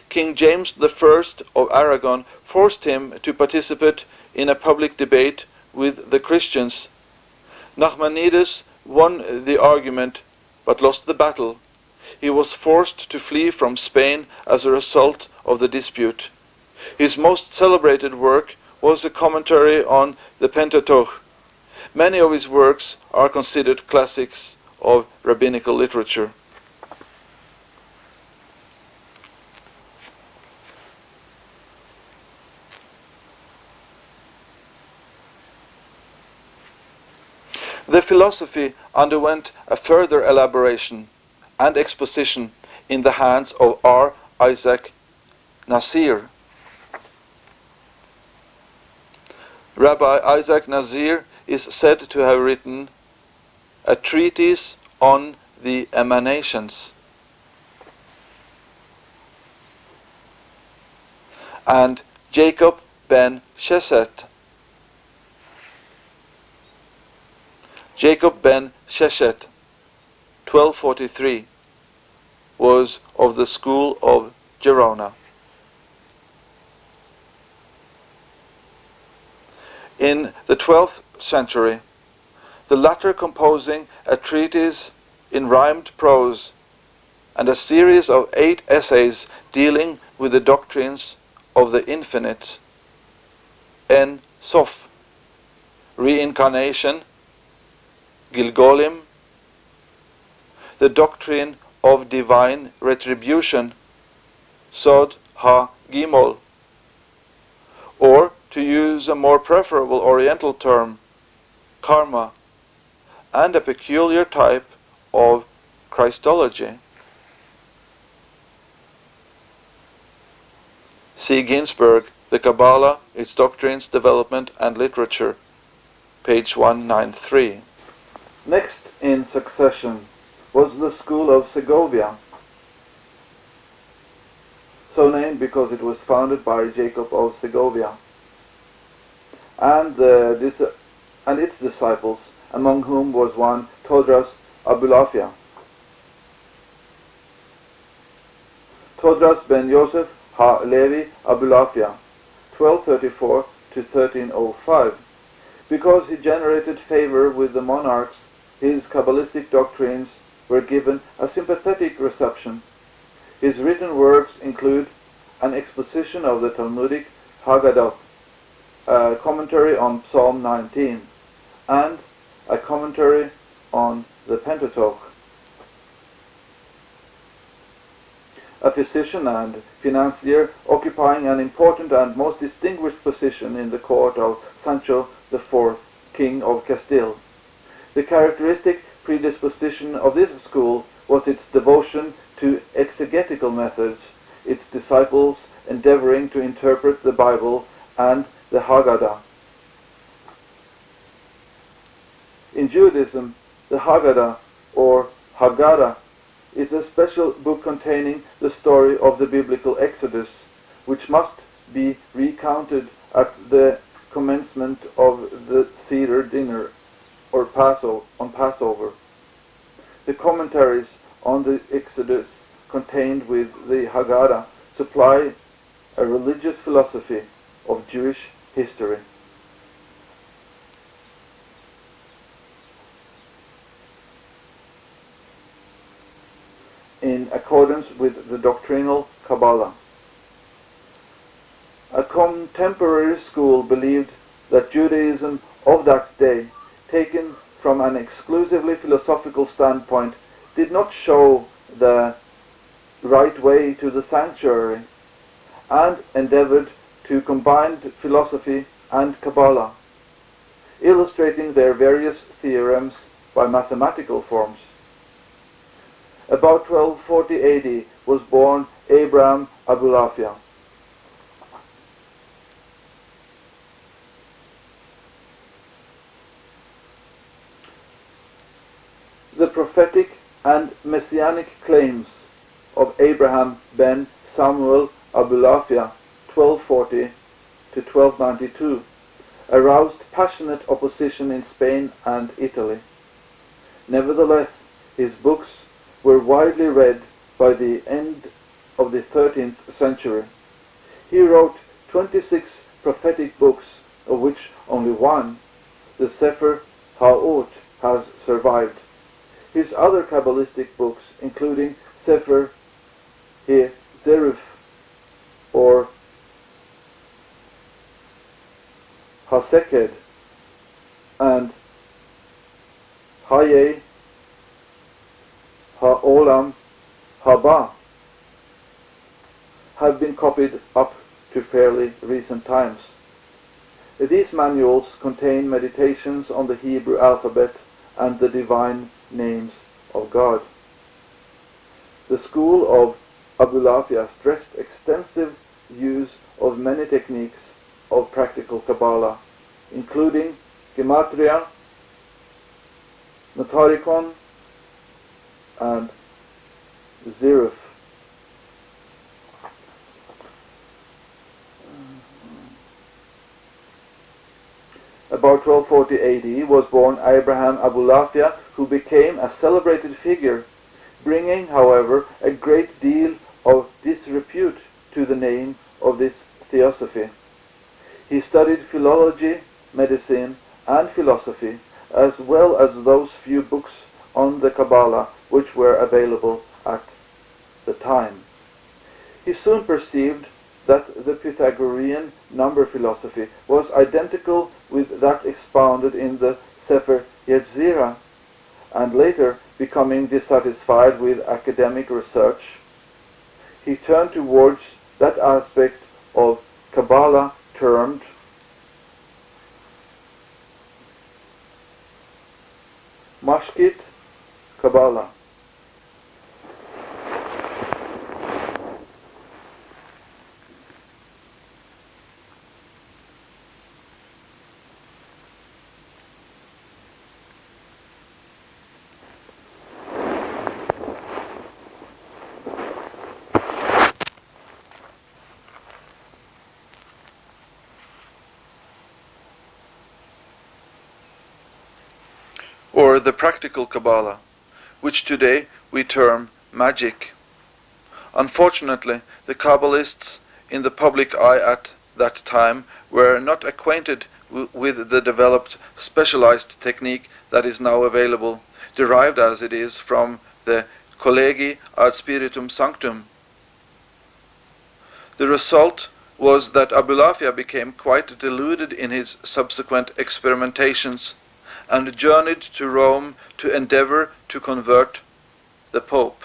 King James I of Aragon forced him to participate in a public debate with the Christians Nachmanides won the argument but lost the battle. He was forced to flee from Spain as a result of the dispute. His most celebrated work was the commentary on the Pentateuch. Many of his works are considered classics of rabbinical literature. The philosophy underwent a further elaboration and exposition in the hands of R. Isaac Nasir. Rabbi Isaac Nasir is said to have written a treatise on the emanations. And Jacob ben Sheshet Jacob ben Sheshet, 1243, was of the school of Gerona. In the 12th century, the latter composing a treatise in rhymed prose and a series of eight essays dealing with the doctrines of the infinite, En Sof, reincarnation, Gilgolim, the doctrine of divine retribution, Sod Ha Gimol, or to use a more preferable Oriental term, karma, and a peculiar type of Christology. See Ginsburg, The Kabbalah, Its Doctrines, Development, and Literature, page 193. Next in succession was the school of Segovia, so named because it was founded by Jacob of Segovia, and, uh, this, uh, and its disciples, among whom was one Todras Abulafia. Todras ben Yosef ha Levi Abulafia, 1234 to 1305, because he generated favor with the monarchs his Kabbalistic doctrines were given a sympathetic reception. His written works include an exposition of the Talmudic Haggadah, a commentary on Psalm 19, and a commentary on the Pentateuch. A physician and financier occupying an important and most distinguished position in the court of Sancho IV, King of Castile. The characteristic predisposition of this school was its devotion to exegetical methods, its disciples endeavoring to interpret the Bible and the Haggadah. In Judaism, the Haggadah or Haggadah is a special book containing the story of the biblical Exodus, which must be recounted at the commencement of the Seder dinner or on Passover. The commentaries on the Exodus contained with the Haggadah supply a religious philosophy of Jewish history. in accordance with the doctrinal Kabbalah. A contemporary school believed that Judaism of that day, taken from an exclusively philosophical standpoint, did not show the right way to the sanctuary and endeavored to combine philosophy and Kabbalah, illustrating their various theorems by mathematical forms. About 1240 AD was born Abraham Abulafia. Prophetic and messianic claims of Abraham ben Samuel Abulafia 1240 to 1292 aroused passionate opposition in Spain and Italy. Nevertheless, his books were widely read by the end of the 13th century. He wrote 26 prophetic books, of which only one, the Sefer Ha'ot, has survived. His other Kabbalistic books, including Sefer Zeruf or Haseked and Haye Ha'olam Haba have been copied up to fairly recent times. These manuals contain meditations on the Hebrew alphabet and the divine names of God. The school of Abulafia stressed extensive use of many techniques of practical Kabbalah, including Gematria, Notariqon, and Zeruf. About 1240 AD was born Abraham Abulafia, who became a celebrated figure, bringing, however, a great deal of disrepute to the name of this theosophy. He studied philology, medicine, and philosophy, as well as those few books on the Kabbalah which were available at the time. He soon perceived that the Pythagorean number philosophy was identical with that expounded in the Sefer Yetzirah, and later becoming dissatisfied with academic research, he turned towards that aspect of Kabbalah termed Mashkit Kabbalah. The practical Kabbalah, which today we term magic. Unfortunately, the Kabbalists in the public eye at that time were not acquainted with the developed specialized technique that is now available, derived as it is from the Collegii ad Spiritum Sanctum. The result was that Abulafia became quite deluded in his subsequent experimentations and journeyed to Rome to endeavor to convert the Pope,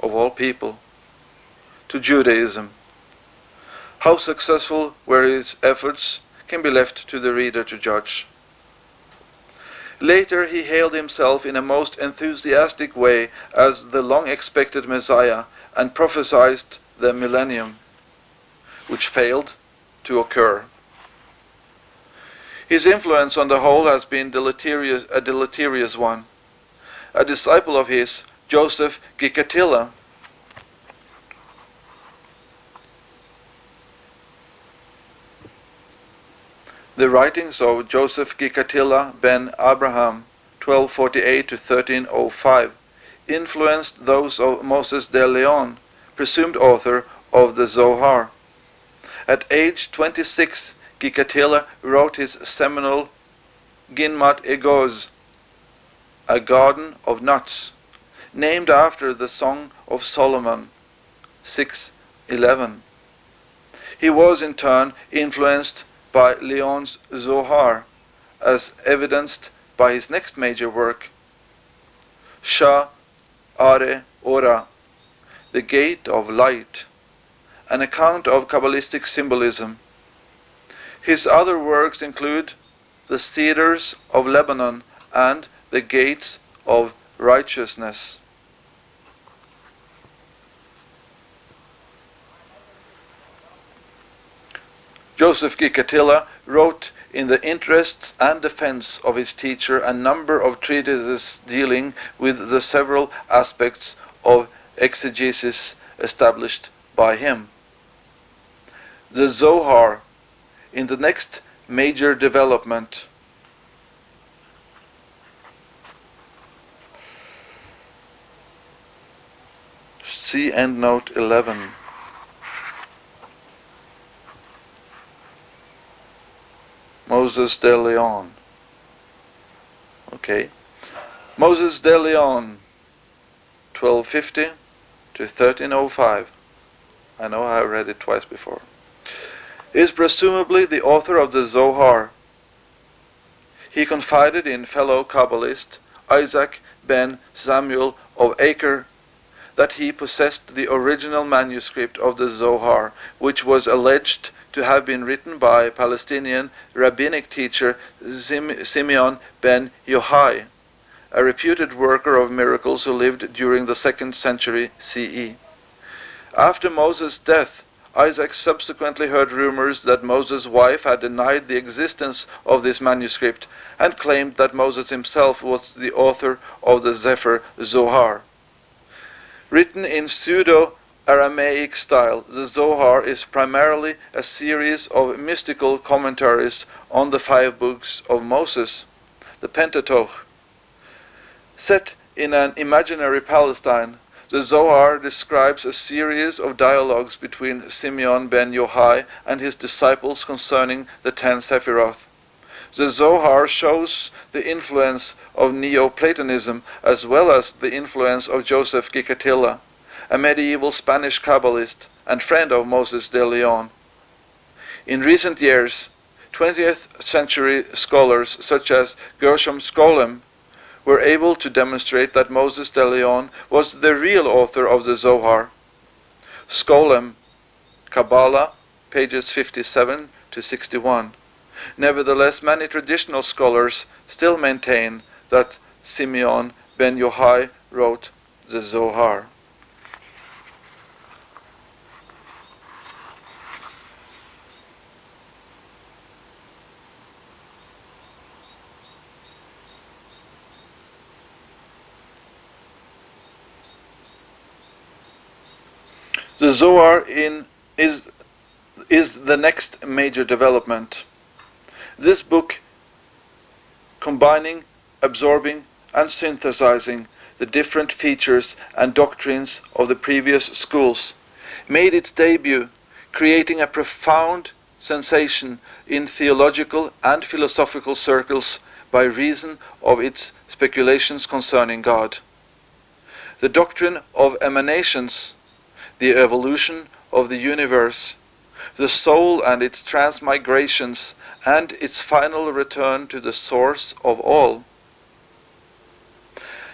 of all people, to Judaism. How successful were his efforts can be left to the reader to judge. Later he hailed himself in a most enthusiastic way as the long expected Messiah and prophesied the millennium which failed to occur. His influence on the whole has been deleterious, a deleterious one. A disciple of his, Joseph Gicatilla, The writings of Joseph Gicatilla ben Abraham, 1248 to 1305, influenced those of Moses de Leon, presumed author of the Zohar. At age 26, Gicatilla wrote his seminal Ginnat Egoz, a garden of nuts, named after the Song of Solomon, 6.11. He was in turn influenced by Leon's Zohar, as evidenced by his next major work, Shah Are Ora, the Gate of Light, an account of Kabbalistic symbolism. His other works include The Cedars of Lebanon and The Gates of Righteousness. Joseph Gicatilla wrote in the interests and defense of his teacher a number of treatises dealing with the several aspects of exegesis established by him the Zohar in the next major development. See endnote 11. Moses de Leon. Okay. Moses de Leon, 1250 to 1305. I know I read it twice before is presumably the author of the Zohar. He confided in fellow Kabbalist Isaac ben Samuel of Acre that he possessed the original manuscript of the Zohar, which was alleged to have been written by Palestinian rabbinic teacher Simeon ben Yohai, a reputed worker of miracles who lived during the second century CE. After Moses' death, Isaac subsequently heard rumors that Moses' wife had denied the existence of this manuscript and claimed that Moses himself was the author of the Sefer Zohar. Written in pseudo Aramaic style, the Zohar is primarily a series of mystical commentaries on the five books of Moses, the Pentateuch. Set in an imaginary Palestine, the Zohar describes a series of dialogues between Simeon ben Yohai and his disciples concerning the ten Sephiroth. The Zohar shows the influence of Neoplatonism as well as the influence of Joseph Gicatilla, a medieval Spanish Kabbalist and friend of Moses de Leon. In recent years, 20th century scholars such as Gershom Scholem were able to demonstrate that Moses de Leon was the real author of the Zohar. Scholem, Kabbalah, pages 57 to 61. Nevertheless, many traditional scholars still maintain that Simeon ben Yohai wrote the Zohar. The Zohar in, is, is the next major development. This book, combining, absorbing, and synthesizing the different features and doctrines of the previous schools, made its debut, creating a profound sensation in theological and philosophical circles by reason of its speculations concerning God. the doctrine of emanations, the evolution of the universe, the soul and its transmigrations, and its final return to the source of all.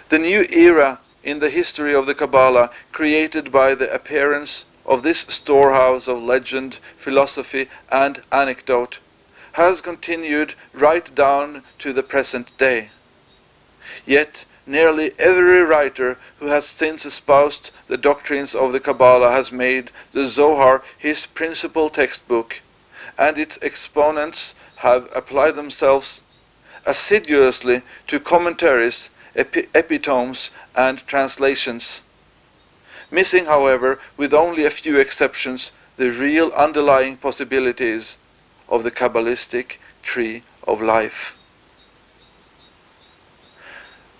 The new era in the history of the Kabbalah, created by the appearance of this storehouse of legend, philosophy, and anecdote, has continued right down to the present day. Yet nearly every writer who has since espoused the doctrines of the Kabbalah has made the Zohar his principal textbook, and its exponents have applied themselves assiduously to commentaries, epi epitomes, and translations, missing, however, with only a few exceptions, the real underlying possibilities of the Kabbalistic tree of life.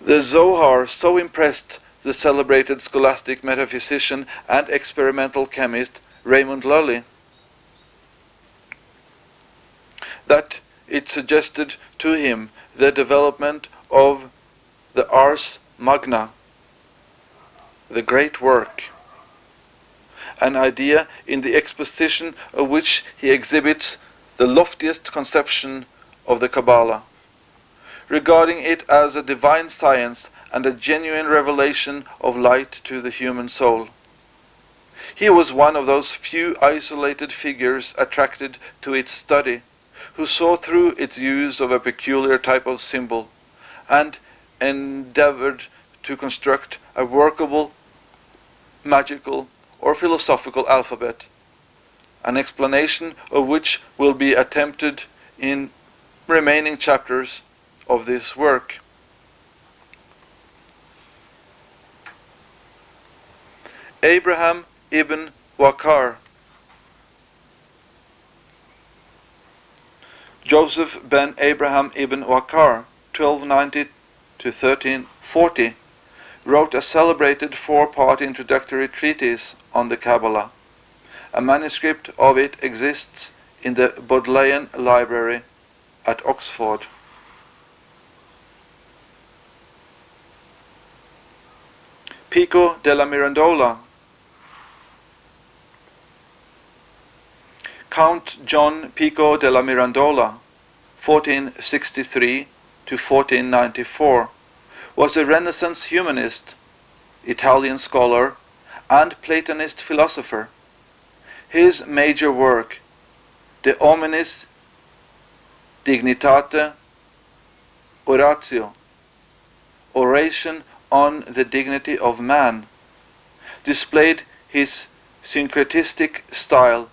The Zohar so impressed the celebrated scholastic metaphysician and experimental chemist Raymond Lully that it suggested to him the development of the Ars Magna, the great work, an idea in the exposition of which he exhibits the loftiest conception of the Kabbalah regarding it as a divine science and a genuine revelation of light to the human soul. He was one of those few isolated figures attracted to its study, who saw through its use of a peculiar type of symbol, and endeavored to construct a workable, magical, or philosophical alphabet, an explanation of which will be attempted in remaining chapters of this work. Abraham ibn Wakar Joseph ben Abraham ibn Wakar 1290 to 1340 wrote a celebrated four-part introductory treatise on the Kabbalah. A manuscript of it exists in the Bodleian Library at Oxford. Pico della Mirandola. Count John Pico della Mirandola, 1463 to 1494, was a Renaissance humanist, Italian scholar, and Platonist philosopher. His major work, De Hominis Dignitate Oratio, Oration on the dignity of man, displayed his syncretistic style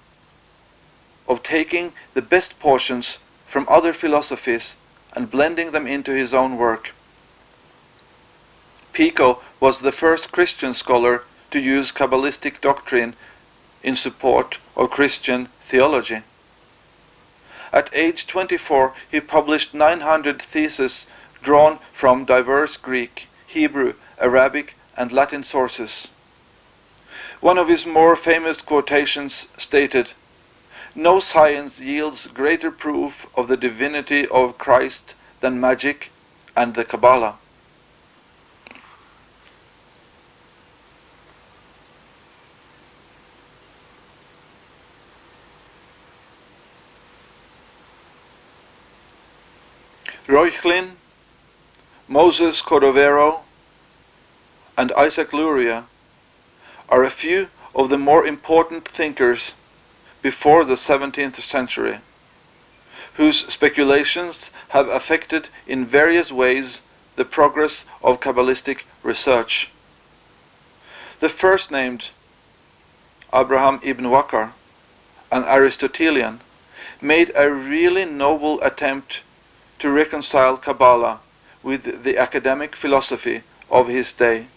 of taking the best portions from other philosophies and blending them into his own work. Pico was the first Christian scholar to use Kabbalistic doctrine in support of Christian theology. At age 24 he published 900 theses drawn from diverse Greek, Hebrew, Arabic, and Latin sources. One of his more famous quotations stated, No science yields greater proof of the divinity of Christ than magic and the Kabbalah. Reuchlin Moses Cordovero, and Isaac Luria are a few of the more important thinkers before the 17th century, whose speculations have affected in various ways the progress of Kabbalistic research. The first named, Abraham ibn Wakar, an Aristotelian, made a really noble attempt to reconcile Kabbalah with the academic philosophy of his day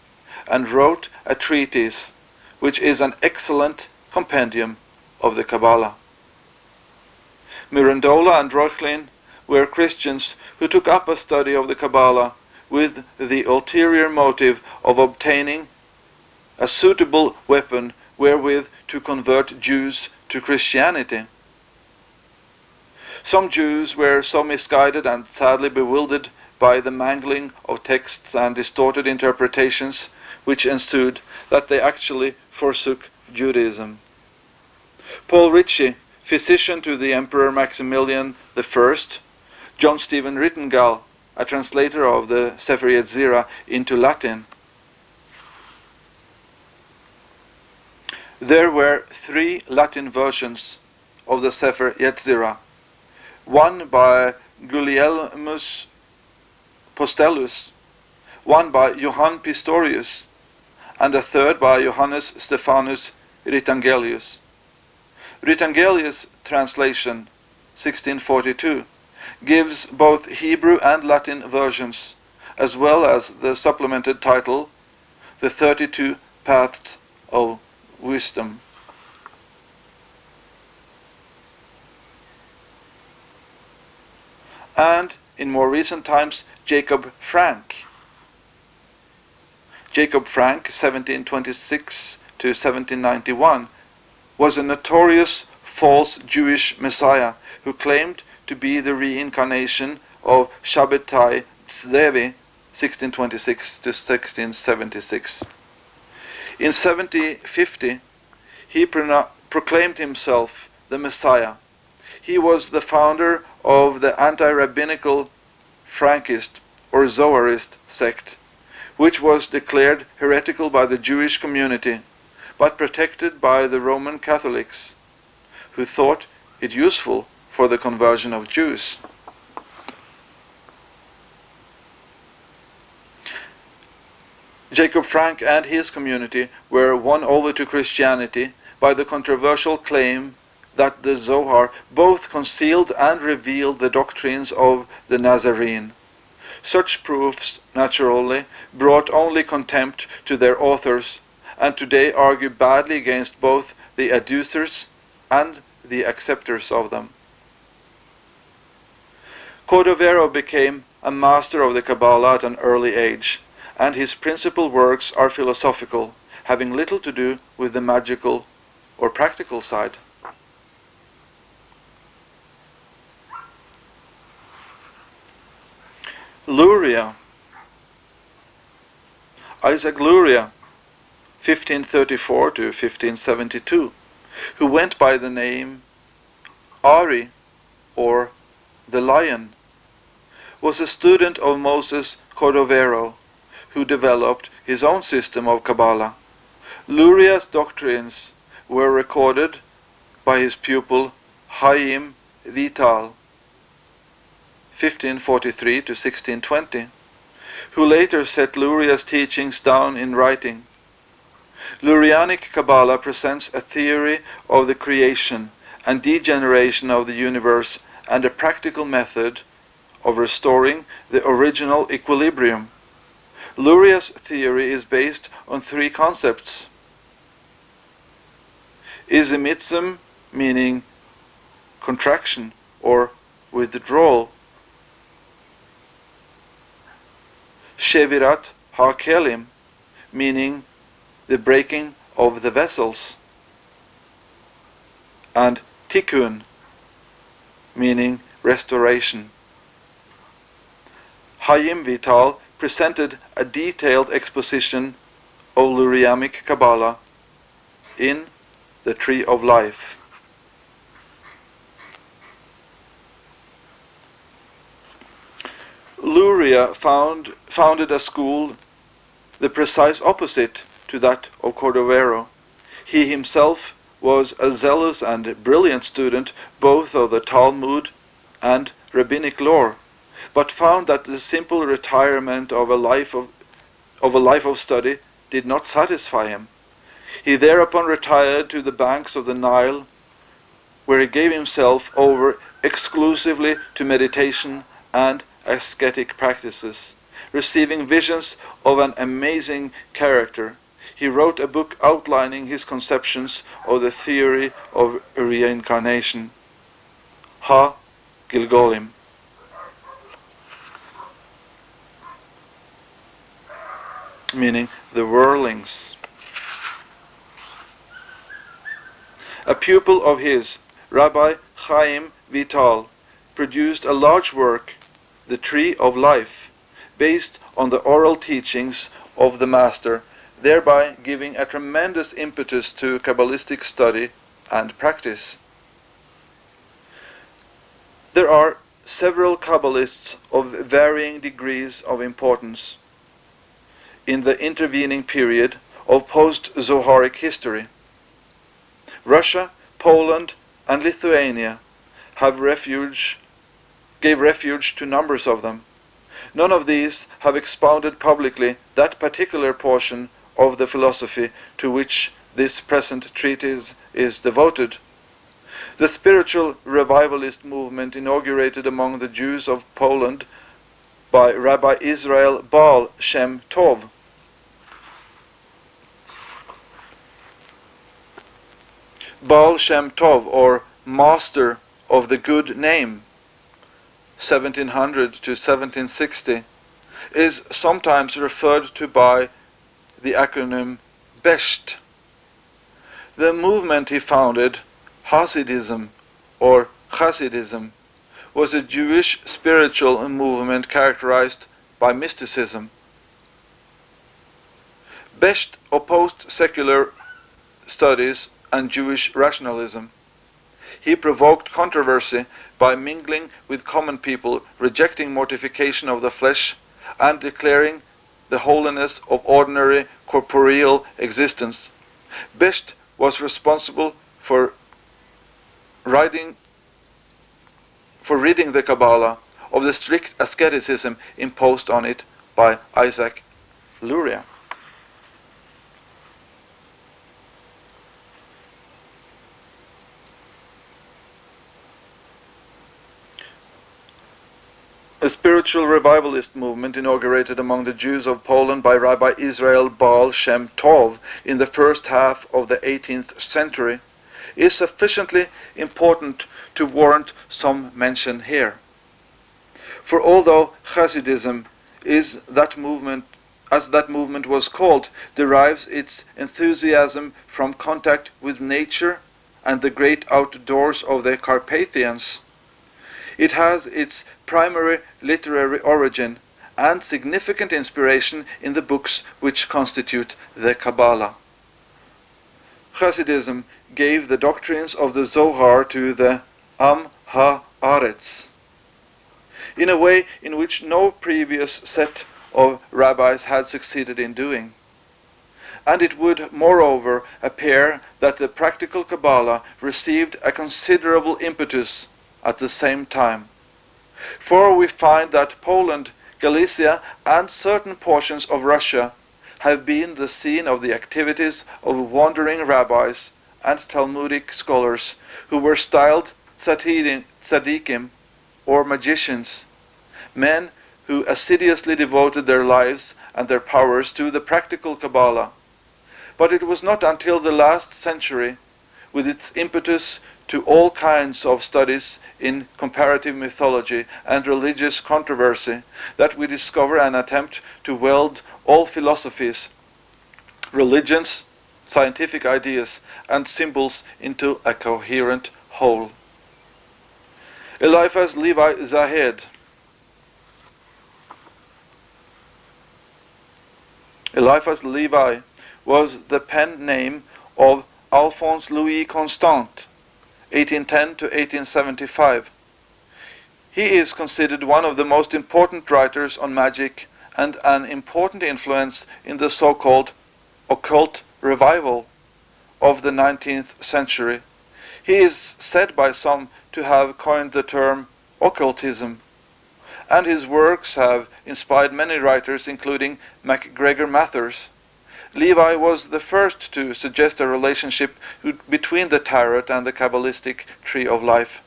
and wrote a treatise which is an excellent compendium of the Kabbalah. Mirandola and Reuchlin were Christians who took up a study of the Kabbalah with the ulterior motive of obtaining a suitable weapon wherewith to convert Jews to Christianity. Some Jews were so misguided and sadly bewildered by the mangling of texts and distorted interpretations which ensued that they actually forsook Judaism. Paul Ritchie, physician to the Emperor Maximilian I, John Stephen Rittangel, a translator of the Sefer Yetzirah into Latin. There were three Latin versions of the Sefer Yetzirah, one by Gulielmus Postellus, one by Johann Pistorius, and a third by Johannes Stephanus Ritangelius. Ritangelius' translation, 1642, gives both Hebrew and Latin versions, as well as the supplemented title, The 32 Paths of Wisdom. And in more recent times, Jacob Frank. Jacob Frank, 1726 to 1791, was a notorious false Jewish messiah who claimed to be the reincarnation of Shabbatai Tzevi, 1626 to 1676. In 1750, he proclaimed himself the Messiah. He was the founder of the anti-rabbinical Frankist or Zoharist sect, which was declared heretical by the Jewish community, but protected by the Roman Catholics, who thought it useful for the conversion of Jews. Jacob Frank and his community were won over to Christianity by the controversial claim that the Zohar both concealed and revealed the doctrines of the Nazarene. Such proofs, naturally, brought only contempt to their authors, and today argue badly against both the adducers and the acceptors of them. Cordovero became a master of the Kabbalah at an early age, and his principal works are philosophical, having little to do with the magical or practical side. Luria, Isaac Luria, 1534 to 1572, who went by the name Ari or the lion, was a student of Moses Cordovero, who developed his own system of Kabbalah. Luria's doctrines were recorded by his pupil Chaim Vital, 1543 to 1620, who later set Luria's teachings down in writing. Lurianic Kabbalah presents a theory of the creation and degeneration of the universe and a practical method of restoring the original equilibrium. Luria's theory is based on three concepts. Tzimtzum, meaning contraction or withdrawal. Shevirat HaKelim, meaning the breaking of the vessels. And Tikkun, meaning restoration. Hayim Vital presented a detailed exposition of Lurianic Kabbalah in The Tree of Life. Luria found, founded a school the precise opposite to that of Cordovero. He himself was a zealous and brilliant student both of the Talmud and rabbinic lore, but found that the simple retirement of a life of, of a life of study did not satisfy him. He thereupon retired to the banks of the Nile, where he gave himself over exclusively to meditation and ascetic practices, receiving visions of an amazing character he wrote a book outlining his conceptions of the theory of reincarnation. Ha Gilgulim. Meaning the whirlings. A pupil of his, Rabbi Chaim Vital, produced a large work, The Tree of Life, based on the oral teachings of the Master thereby giving a tremendous impetus to Kabbalistic study and practice. There are several Kabbalists of varying degrees of importance in the intervening period of post-Zoharic history. Russia, Poland, and Lithuania have refuge, gave refuge to numbers of them. None of these have expounded publicly that particular portion of the philosophy to which this present treatise is devoted. The spiritual revivalist movement inaugurated among the Jews of Poland by Rabbi Israel Baal Shem Tov Baal Shem Tov, or Master of the Good Name, 1700 to 1760, is sometimes referred to by the acronym BESHT. The movement he founded, Hasidism or Hasidism, was a Jewish spiritual movement characterized by mysticism. Besht opposed secular studies and Jewish rationalism. He provoked controversy by mingling with common people, rejecting mortification of the flesh, and declaring the holiness of ordinary corporeal existence. Besht was responsible for writing for reading the Kabbalah of the strict asceticism imposed on it by Isaac Luria. A spiritual revivalist movement inaugurated among the Jews of Poland by Rabbi Israel Baal Shem Tov in the first half of the 18th century, is sufficiently important to warrant some mention here. For although Hasidism is that movement as that movement was called, derives its enthusiasm from contact with nature and the great outdoors of the Carpathians, it has its primary literary origin and significant inspiration in the books which constitute the Kabbalah. Hasidism gave the doctrines of the Zohar to the Am Ha-Aretz in a way in which no previous set of rabbis had succeeded in doing. And it would, moreover, appear that the practical Kabbalah received a considerable impetus at the same time. For we find that Poland, Galicia, and certain portions of Russia have been the scene of the activities of wandering rabbis and Talmudic scholars who were styled tzaddikim, or magicians, men who assiduously devoted their lives and their powers to the practical Kabbalah. But it was not until the last century, with its impetus to all kinds of studies in comparative mythology and religious controversy that we discover an attempt to weld all philosophies, religions, scientific ideas, and symbols into a coherent whole. Eliphas Levi Zahed Eliphas Levi was the pen name of Alphonse Louis Constant, 1810 to 1875. He is considered one of the most important writers on magic and an important influence in the so-called occult revival of the 19th century. He is said by some to have coined the term occultism, and his works have inspired many writers, including MacGregor Mathers. Levi was the first to suggest a relationship between the tarot and the Kabbalistic tree of life.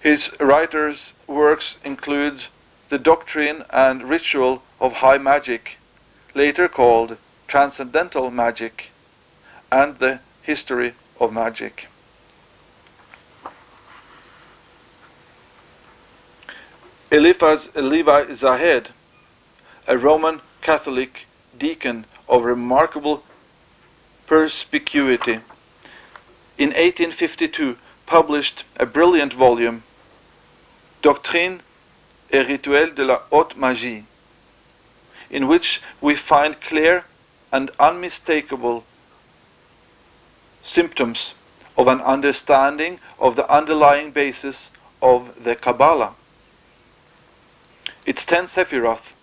His writers' works include the doctrine and ritual of high magic, later called transcendental magic, and the history of magic. Eliphas Levi Zahed, a Roman Catholic deacon of remarkable perspicuity, in 1852 published a brilliant volume, Doctrine et Rituel de la Haute Magie, in which we find clear and unmistakable symptoms of an understanding of the underlying basis of the Kabbalah. Its ten Sephiroth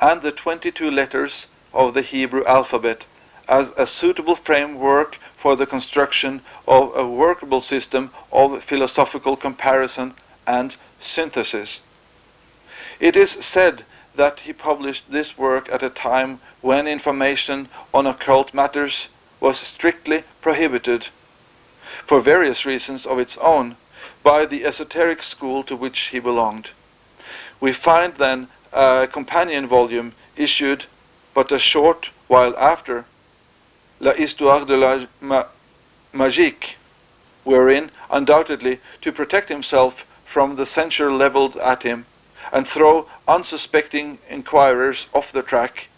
and the 22 letters of the Hebrew alphabet as a suitable framework for the construction of a workable system of philosophical comparison and synthesis. It is said that he published this work at a time when information on occult matters was strictly prohibited, for various reasons of its own, by the esoteric school to which he belonged. We find then a companion volume issued but a short while after, La Histoire de la Ma Magique, wherein, undoubtedly, to protect himself from the censure levelled at him, and throw unsuspecting inquirers off the track,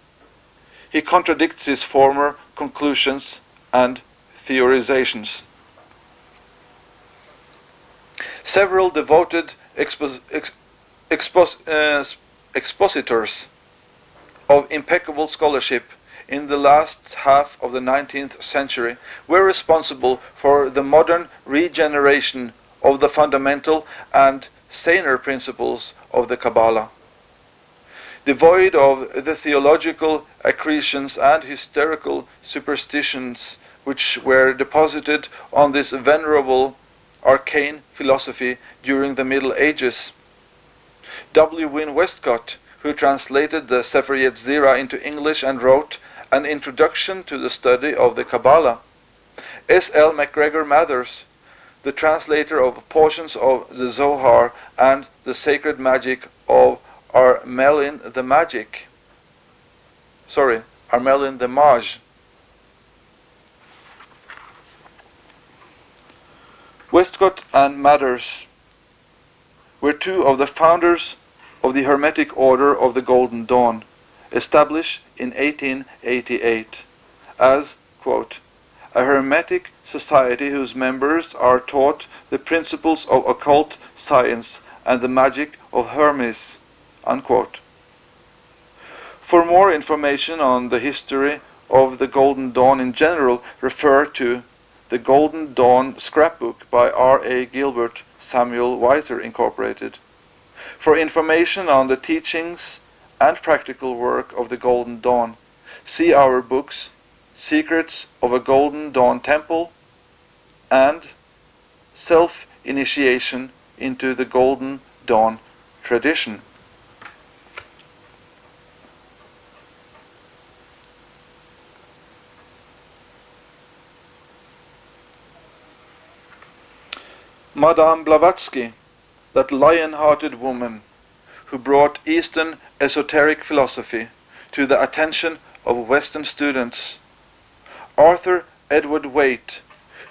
he contradicts his former conclusions and theorizations. Several devoted expo ex expos uh, expositors of impeccable scholarship in the last half of the 19th century were responsible for the modern regeneration of the fundamental and saner principles of the Kabbalah. Devoid of the theological accretions and hysterical superstitions which were deposited on this venerable arcane philosophy during the Middle Ages. W. Wynne Westcott, who translated the Sefer Yetzirah into English and wrote an introduction to the study of the Kabbalah. S. L. MacGregor Mathers, the translator of portions of the Zohar and the sacred magic of Abramelin the Magic. Sorry, Abramelin the Maj. Westcott and Mathers were two of the founders of the Hermetic Order of the Golden Dawn established in 1888 as, quote, a Hermetic society whose members are taught the principles of occult science and the magic of Hermes, unquote. For more information on the history of the Golden Dawn in general, refer to the Golden Dawn Scrapbook by R. A. Gilbert Samuel Weiser Incorporated. For information on the teachings and practical work of the Golden Dawn. See our books, Secrets of a Golden Dawn Temple and Self-Initiation into the Golden Dawn Tradition. Madame Blavatsky, that lion-hearted woman who brought Eastern esoteric philosophy to the attention of Western students. Arthur Edward Waite,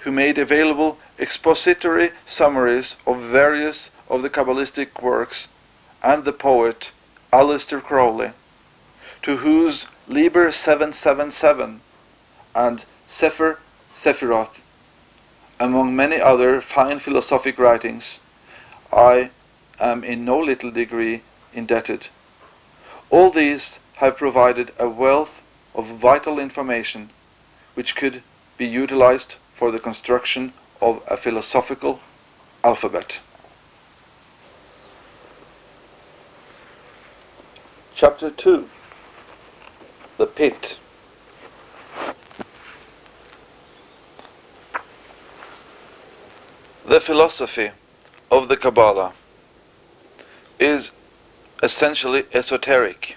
who made available expository summaries of various of the Kabbalistic works, and the poet Aleister Crowley, to whose Liber 777 and Sefer Sephiroth, among many other fine philosophic writings, I am in no little degree indebted. All these have provided a wealth of vital information which could be utilized for the construction of a philosophical alphabet. Chapter 2 The Pit The philosophy of the Kabbalah is essentially esoteric.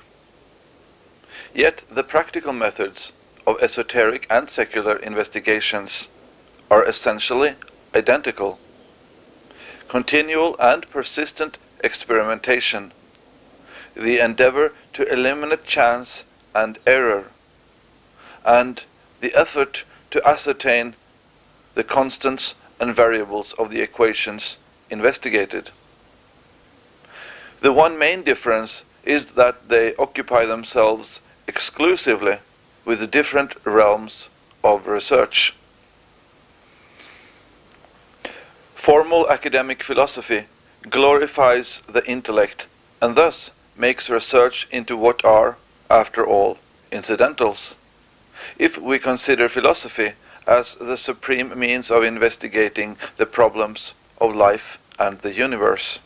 Yet the practical methods of esoteric and secular investigations are essentially identical. Continual and persistent experimentation, the endeavor to eliminate chance and error, and the effort to ascertain the constants and variables of the equations investigated. The one main difference is that they occupy themselves exclusively with the different realms of research. Formal academic philosophy glorifies the intellect and thus makes research into what are, after all, incidentals. if we consider philosophy as the supreme means of investigating the problems of life and the universe.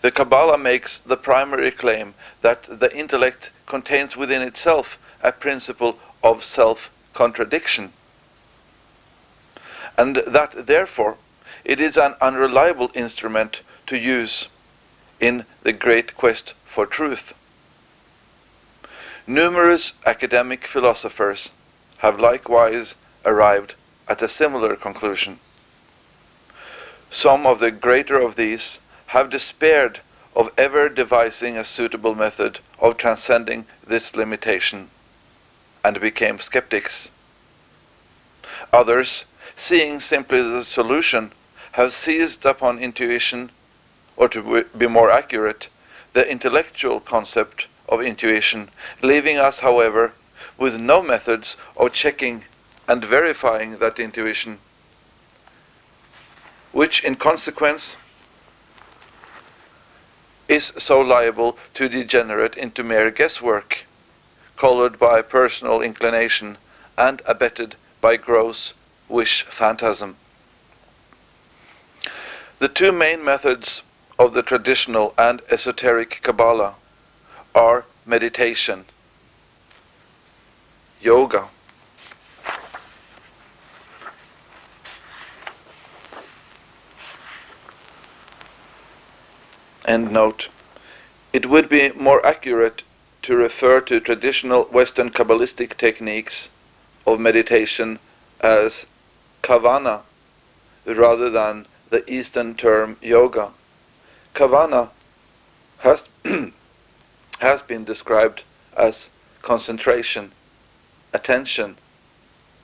The Kabbalah makes the primary claim that the intellect contains within itself a principle of self-contradiction, and that therefore it is an unreliable instrument to use in the great quest for truth. Numerous academic philosophers have likewise arrived at a similar conclusion. Some of the greater of these have despaired of ever devising a suitable method of transcending this limitation and became skeptics. Others, seeing simply the solution, have seized upon intuition, or to be more accurate, the intellectual concept of intuition, leaving us, however, with no methods of checking and verifying that intuition, which in consequence is so liable to degenerate into mere guesswork, colored by personal inclination and abetted by gross wish phantasm. The two main methods of the traditional and esoteric Kabbalah are meditation, yoga, End note. It would be more accurate to refer to traditional Western Kabbalistic techniques of meditation as kavana rather than the Eastern term yoga. Kavana has, has been described as concentration, attention,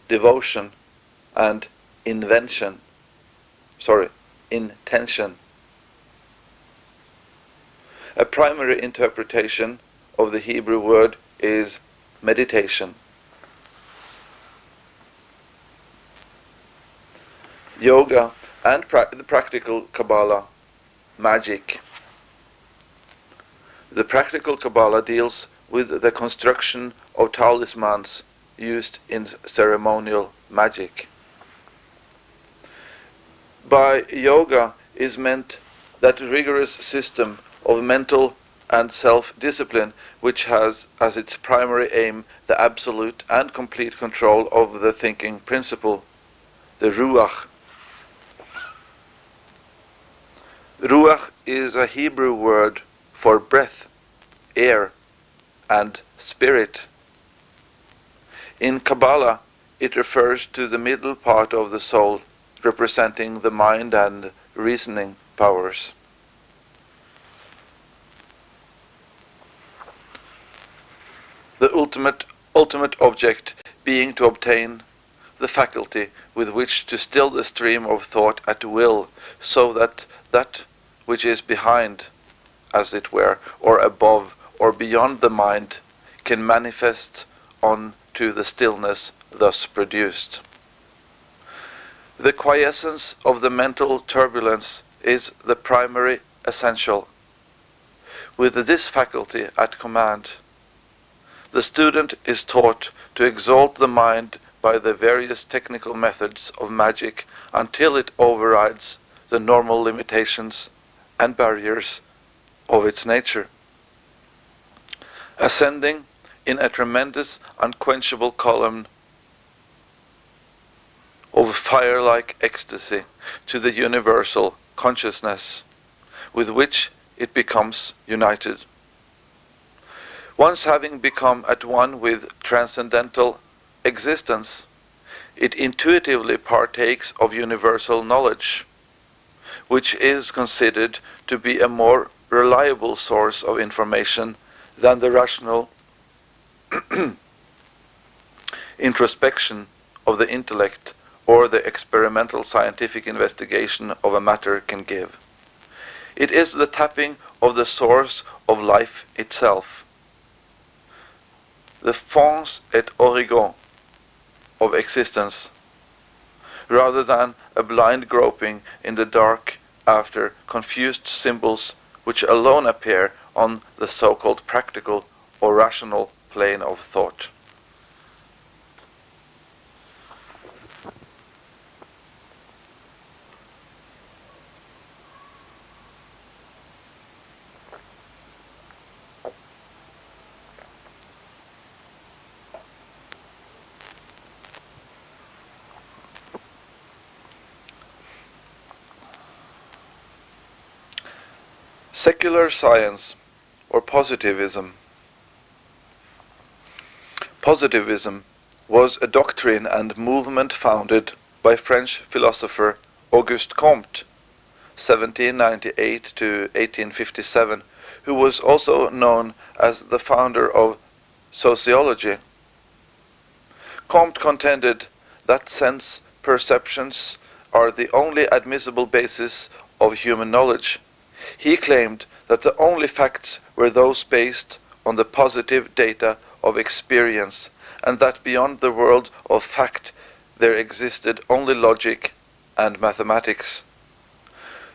devotion, and invention. Sorry, intention. A primary interpretation of the Hebrew word is meditation. Yoga and pra the practical Kabbalah, magic. The practical Kabbalah deals with the construction of talismans used in ceremonial magic. By yoga is meant that rigorous system of mental and self-discipline which has as its primary aim the absolute and complete control of the thinking principle, the Ruach. Ruach is a Hebrew word for breath, air, and spirit. In Kabbalah, it refers to the middle part of the soul, representing the mind and reasoning powers. The ultimate, ultimate object being to obtain the faculty with which to still the stream of thought at will, so that that which is behind, as it were, or above, or beyond the mind, can manifest on to the stillness thus produced. The quiescence of the mental turbulence is the primary essential. With this faculty at command, the student is taught to exalt the mind by the various technical methods of magic until it overrides the normal limitations and barriers of its nature. Ascending in a tremendous unquenchable column of fire-like ecstasy to the universal consciousness with which it becomes united. Once having become at one with transcendental existence, it intuitively partakes of universal knowledge, which is considered to be a more reliable source of information than the rational introspection of the intellect or the experimental scientific investigation of a matter can give. It is the tapping of the source of life itself the fons et origo of existence, rather than a blind groping in the dark after confused symbols which alone appear on the so-called practical or rational plane of thought. Secular science or positivism. Positivism was a doctrine and movement founded by French philosopher Auguste Comte 1798 to 1857 who was also known as the founder of sociology. Comte contended that sense perceptions are the only admissible basis of human knowledge. He claimed that the only facts were those based on the positive data of experience and that beyond the world of fact there existed only logic and mathematics.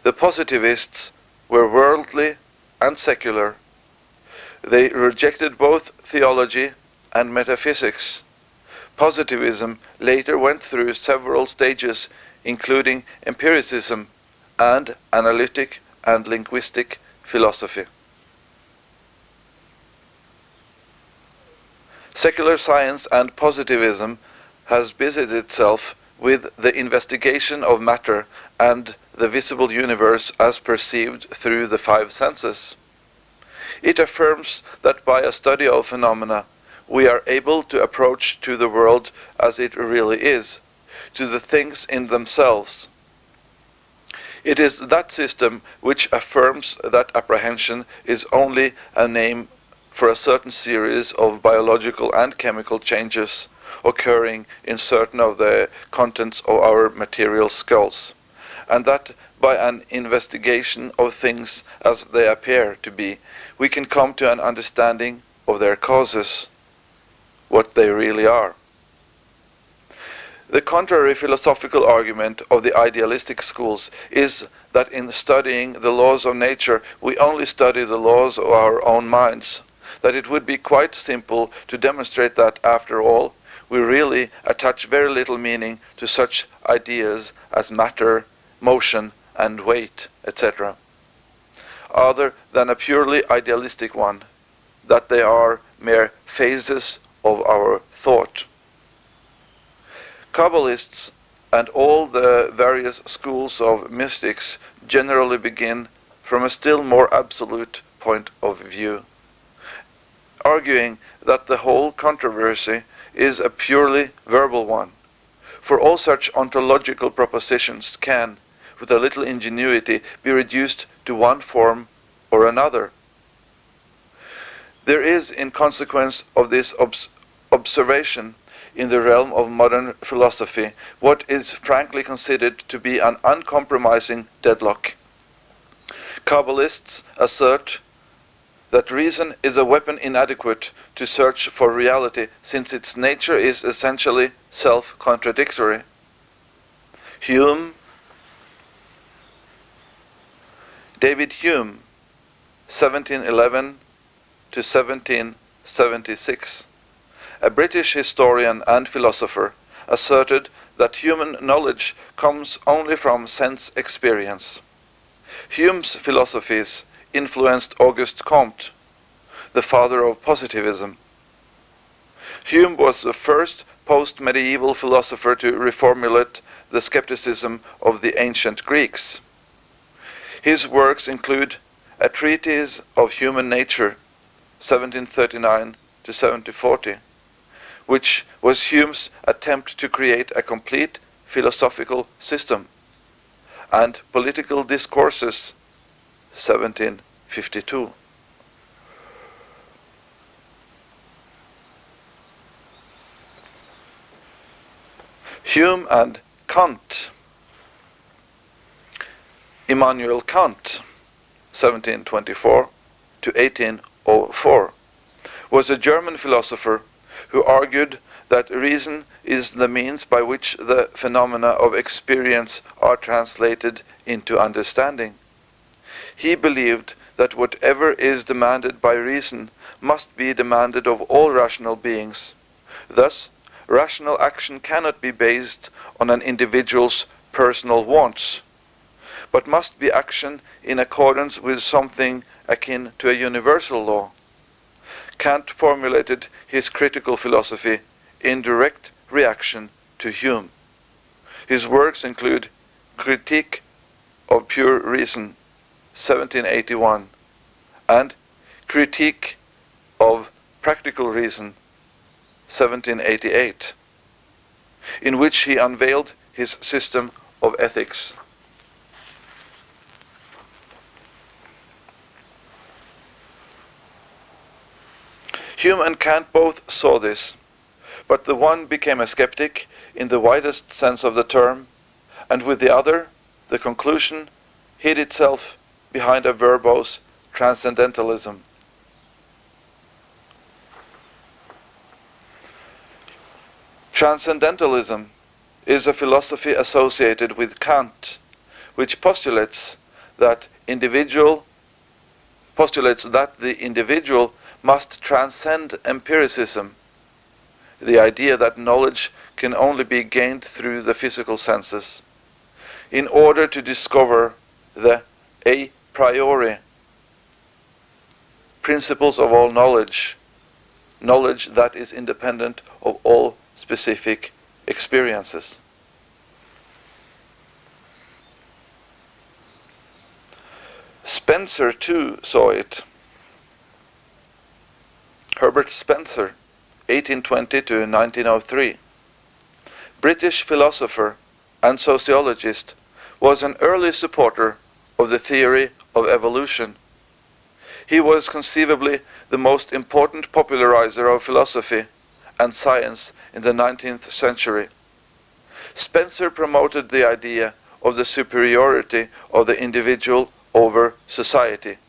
The positivists were worldly and secular. They rejected both theology and metaphysics. Positivism later went through several stages, including empiricism and analytic and linguistic philosophy. Secular science and positivism has busied itself with the investigation of matter and the visible universe as perceived through the five senses. It affirms that by a study of phenomena we are able to approach to the world as it really is, to the things in themselves. It is that system which affirms that apprehension is only a name for a certain series of biological and chemical changes occurring in certain of the contents of our material skulls, and that by an investigation of things as they appear to be, we can come to an understanding of their causes what they really are. The contrary philosophical argument of the idealistic schools is that in studying the laws of nature we only study the laws of our own minds, that it would be quite simple to demonstrate that after all we really attach very little meaning to such ideas as matter, motion and weight, etc., other than a purely idealistic one, that they are mere phases of our thought. Kabbalists and all the various schools of mystics generally begin from a still more absolute point of view, arguing that the whole controversy is a purely verbal one, for all such ontological propositions can, with a little ingenuity, be reduced to one form or another. There is, in consequence of this obs observation in the realm of modern philosophy, what is frankly considered to be an uncompromising deadlock. Kabbalists assert that reason is a weapon inadequate to search for reality since its nature is essentially self-contradictory. Hume, David Hume, 1711 to 1776, a British historian and philosopher, asserted that human knowledge comes only from sense experience. Hume's philosophies influenced Auguste Comte, the father of positivism. Hume was the first post-medieval philosopher to reformulate the skepticism of the ancient Greeks. His works include A Treatise of Human Nature, 1739 to 1740, which was Hume's attempt to create a complete philosophical system, and Political Discourses, 1752. Hume and Kant. Immanuel Kant, 1724 to 1804, was a German philosopher who argued that reason is the means by which the phenomena of experience are translated into understanding. He believed that whatever is demanded by reason must be demanded of all rational beings. Thus, rational action cannot be based on an individual's personal wants, but must be action in accordance with something akin to a universal law. Kant formulated his critical philosophy in direct reaction to Hume. His works include Critique of Pure Reason, 1781, and Critique of Practical Reason, 1788, in which he unveiled his system of ethics. Hume and Kant both saw this, but the one became a skeptic in the widest sense of the term, and with the other, the conclusion hid itself behind a verbose transcendentalism. Transcendentalism is a philosophy associated with Kant, which postulates that individual postulates that the individual must transcend empiricism, the idea that knowledge can only be gained through the physical senses, in order to discover the a priori principles of all knowledge, knowledge that is independent of all specific experiences. Spencer too saw it. Herbert Spencer, 1820 to 1903, British philosopher and sociologist, was an early supporter of the theory of evolution. He was conceivably the most important popularizer of philosophy and science in the 19th century. Spencer promoted the idea of the superiority of the individual over society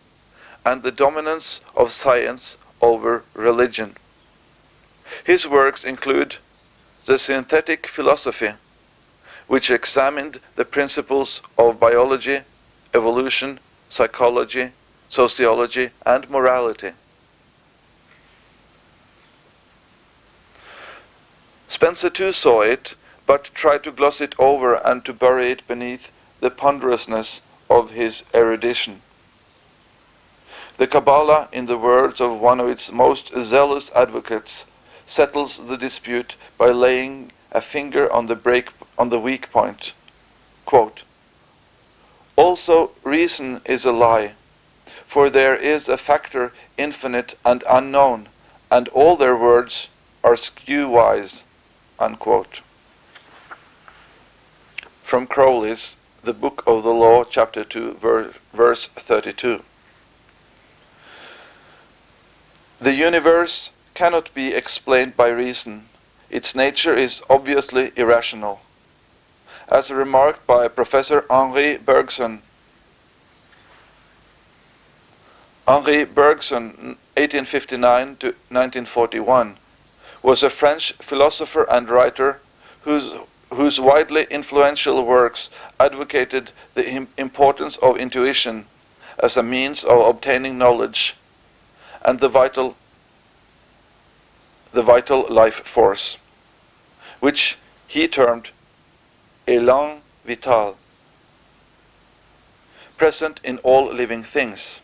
and the dominance of science over religion. His works include The Synthetic Philosophy, which examined the principles of biology, evolution, psychology, sociology, and morality. Spencer too saw it, but tried to gloss it over and to bury it beneath the ponderousness of his erudition. The Kabbalah, in the words of one of its most zealous advocates, settles the dispute by laying a finger on the break on the weak point. Quote, also reason is a lie, for there is a factor infinite and unknown, and all their words are skew-wise unquote. From Crowley's The Book of the Law, chapter 2, verse 32. The universe cannot be explained by reason. Its nature is obviously irrational. As remarked by Professor Henri Bergson, Henri Bergson, 1859 to 1941, was a French philosopher and writer whose, whose widely influential works advocated the importance of intuition as a means of obtaining knowledge and the vital the vital life force, which he termed élan vital, present in all living things.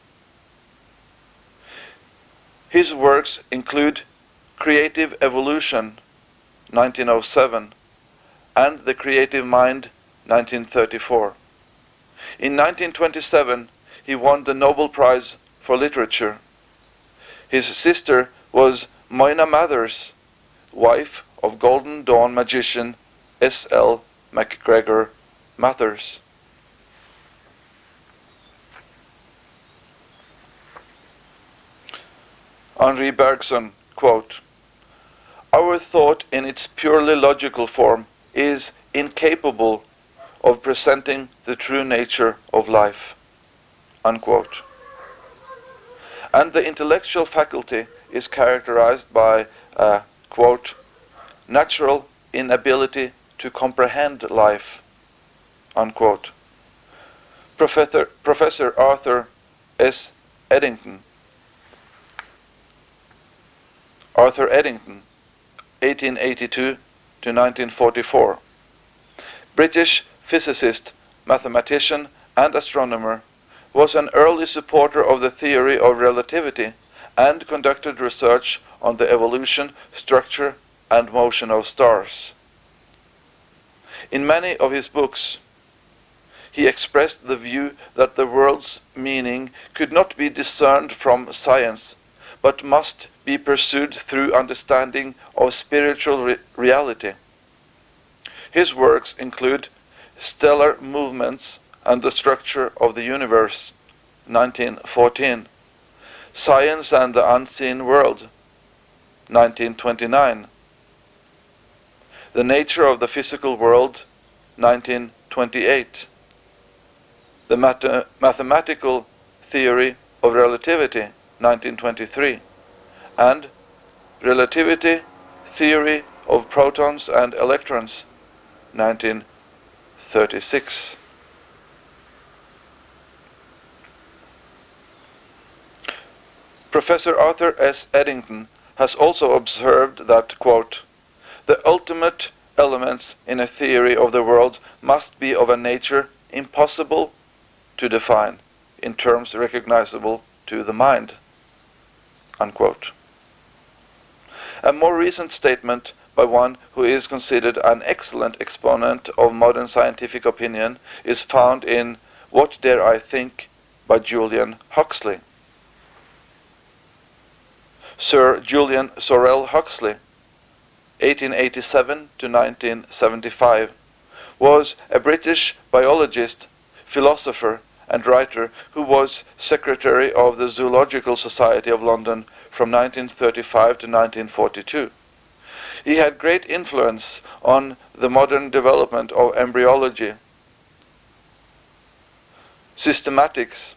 His works include Creative Evolution, 1907, and The Creative Mind, 1934. In 1927, he won the Nobel Prize for Literature. His sister was Moina Mathers, wife of Golden Dawn magician S.L. MacGregor Mathers. Henri Bergson, quote, our thought in its purely logical form is incapable of presenting the true nature of life. Unquote. And the intellectual faculty is characterized by a, quote, natural inability to comprehend life, unquote. Professor, Professor Arthur S. Eddington, Arthur Eddington, 1882 to 1944. British physicist, mathematician, and astronomer, was an early supporter of the theory of relativity and conducted research on the evolution, structure, and motion of stars. In many of his books, he expressed the view that the world's meaning could not be discerned from science, but must be pursued through understanding of spiritual re reality. His works include Stellar Movements and the Structure of the Universe, 1914, Science and the Unseen World, 1929, The Nature of the Physical World, 1928, The Math Mathematical Theory of Relativity, 1923, and Relativity Theory of Protons and Electrons, 1936. Professor Arthur S. Eddington has also observed that, quote, the ultimate elements in a theory of the world must be of a nature impossible to define in terms recognizable to the mind. Unquote. A more recent statement by one who is considered an excellent exponent of modern scientific opinion is found in What Dare I Think by Julian Huxley. Sir Julian Sorell Huxley, 1887 to 1975, was a British biologist, philosopher, and writer who was secretary of the Zoological Society of London from 1935 to 1942. He had great influence on the modern development of embryology, systematics,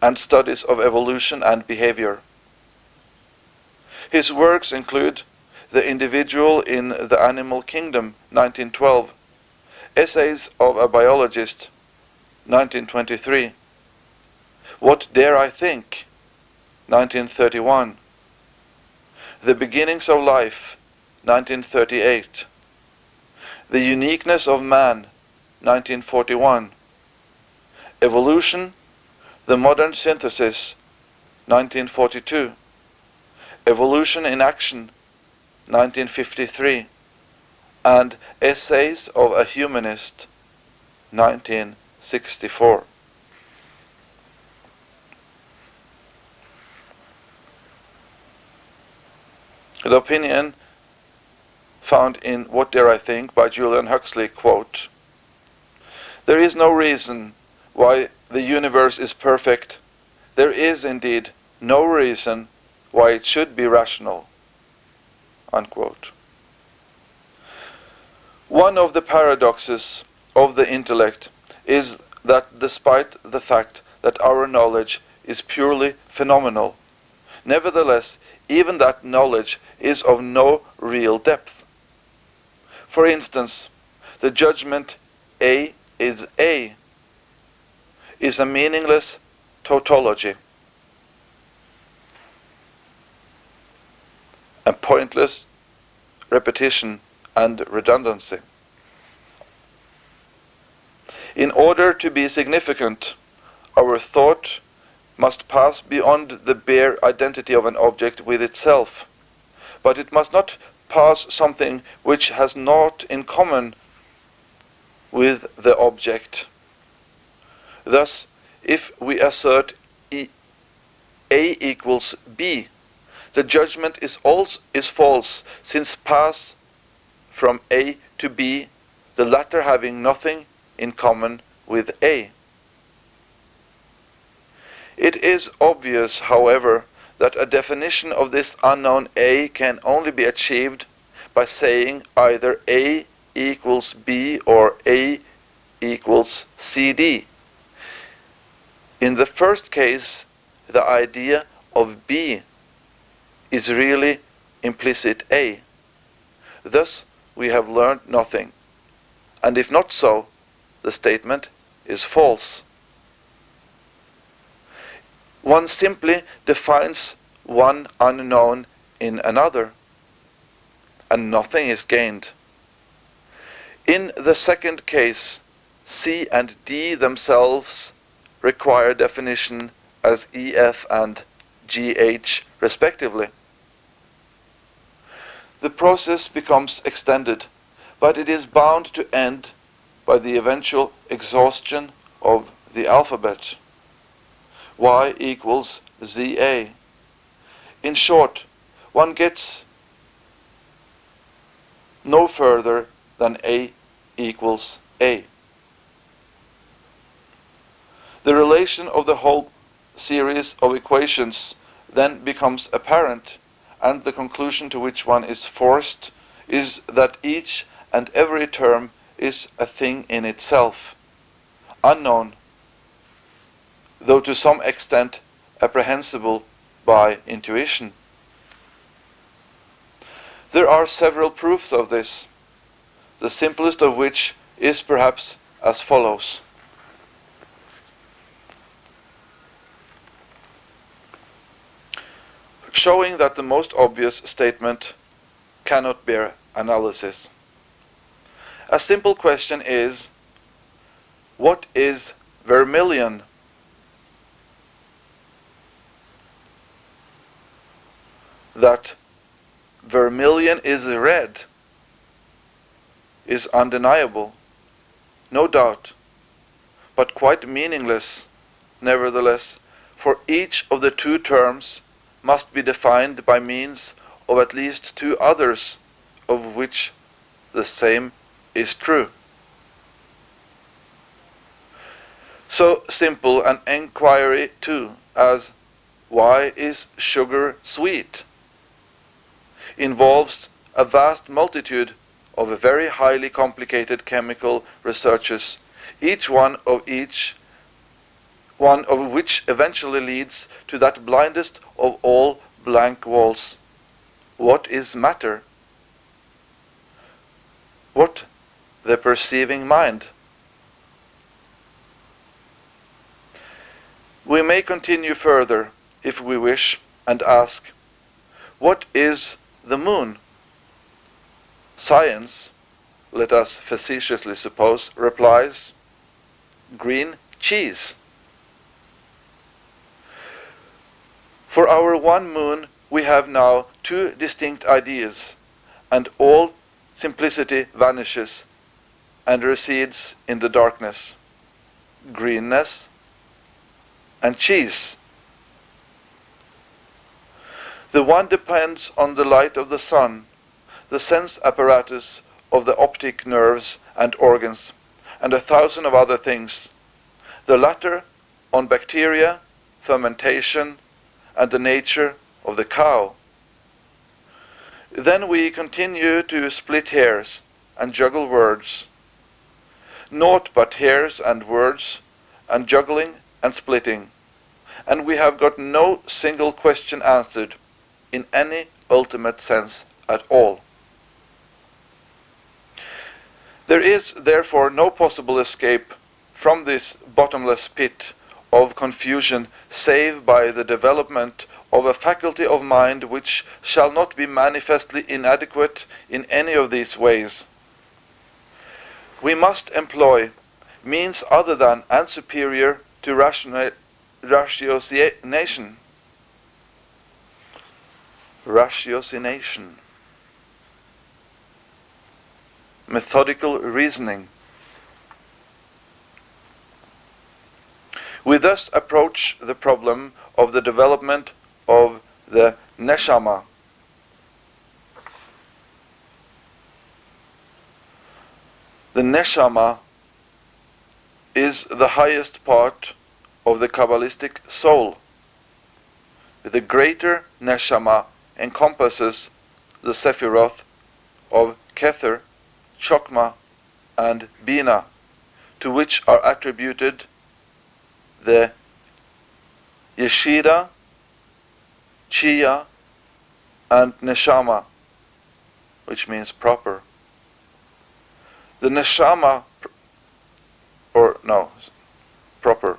and studies of evolution and behavior. His works include The Individual in the Animal Kingdom, 1912, Essays of a Biologist, 1923, What Dare I Think, 1931, The Beginnings of Life, 1938, The Uniqueness of Man, 1941, Evolution, The Modern Synthesis, 1942, Evolution in Action, 1953, and Essays of a Humanist, 1964. The opinion found in What Dare I Think by Julian Huxley, quote, There is no reason why the universe is perfect. There is indeed no reason why it should be rational. Unquote. One of the paradoxes of the intellect is that despite the fact that our knowledge is purely phenomenal, nevertheless, even that knowledge is of no real depth. For instance, the judgment A is A is a meaningless tautology. And pointless repetition and redundancy. In order to be significant, our thought must pass beyond the bare identity of an object with itself, but it must not pass something which has naught in common with the object. Thus, if we assert e A equals B, the judgment is, also, is false, since pass from A to B, the latter having nothing in common with A. It is obvious, however, that a definition of this unknown A can only be achieved by saying either A equals B or A equals CD. In the first case, the idea of B is really implicit A. Thus, we have learned nothing. And if not so, the statement is false. One simply defines one unknown in another, and nothing is gained. In the second case, C and D themselves require definition as EF and GH respectively the process becomes extended, but it is bound to end by the eventual exhaustion of the alphabet. y equals za. In short, one gets no further than a equals a. The relation of the whole series of equations then becomes apparent, and the conclusion to which one is forced is that each and every term is a thing in itself, unknown, though to some extent apprehensible by intuition. There are several proofs of this, the simplest of which is perhaps as follows. Showing that the most obvious statement cannot bear analysis. A simple question is, what is vermilion? That vermilion is red is undeniable, no doubt, but quite meaningless, nevertheless, for each of the two terms must be defined by means of at least two others of which the same is true. So simple an enquiry too as why is sugar sweet involves a vast multitude of very highly complicated chemical researches, each one of each one of which eventually leads to that blindest of all blank walls. What is matter? What the perceiving mind. We may continue further, if we wish, and ask, what is the moon? Science, let us facetiously suppose, replies, green cheese. For our one moon we have now two distinct ideas, and all simplicity vanishes and recedes in the darkness. Greenness and cheese. The one depends on the light of the sun, the sense apparatus of the optic nerves and organs, and a thousand of other things. The latter on bacteria, fermentation, and the nature of the cow. Then we continue to split hairs and juggle words naught but hairs and words, and juggling and splitting, and we have got no single question answered in any ultimate sense at all. There is therefore no possible escape from this bottomless pit of confusion save by the development of a faculty of mind which shall not be manifestly inadequate in any of these ways we must employ means other than and superior to ratiocination. Ratiocination. Methodical reasoning. We thus approach the problem of the development of the neshama, The neshama is the highest part of the Kabbalistic soul. The greater neshama encompasses the Sephiroth of Kether, Chokma, and Bina, to which are attributed the Yeshida, Chia, and Neshama, which means proper the neshama, or no, proper,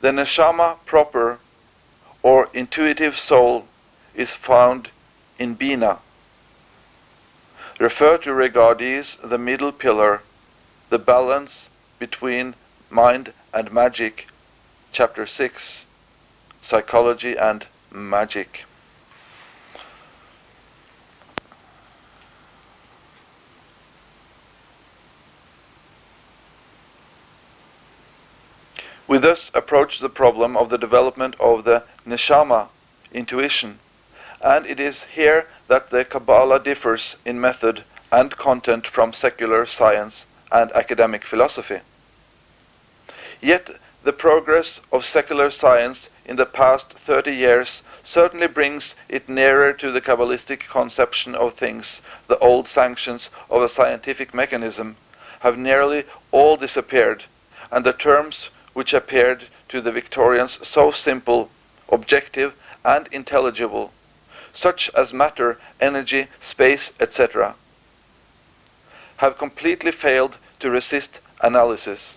the neshama proper, or intuitive soul, is found in Bina. Refer to Regardie's The Middle Pillar, the balance between mind and magic, chapter 6, Psychology and Magic. We thus approach the problem of the development of the neshama, intuition, and it is here that the Kabbalah differs in method and content from secular science and academic philosophy. Yet the progress of secular science in the past 30 years certainly brings it nearer to the Kabbalistic conception of things. The old sanctions of a scientific mechanism have nearly all disappeared, and the terms which appeared to the Victorians so simple, objective, and intelligible, such as matter, energy, space, etc., have completely failed to resist analysis.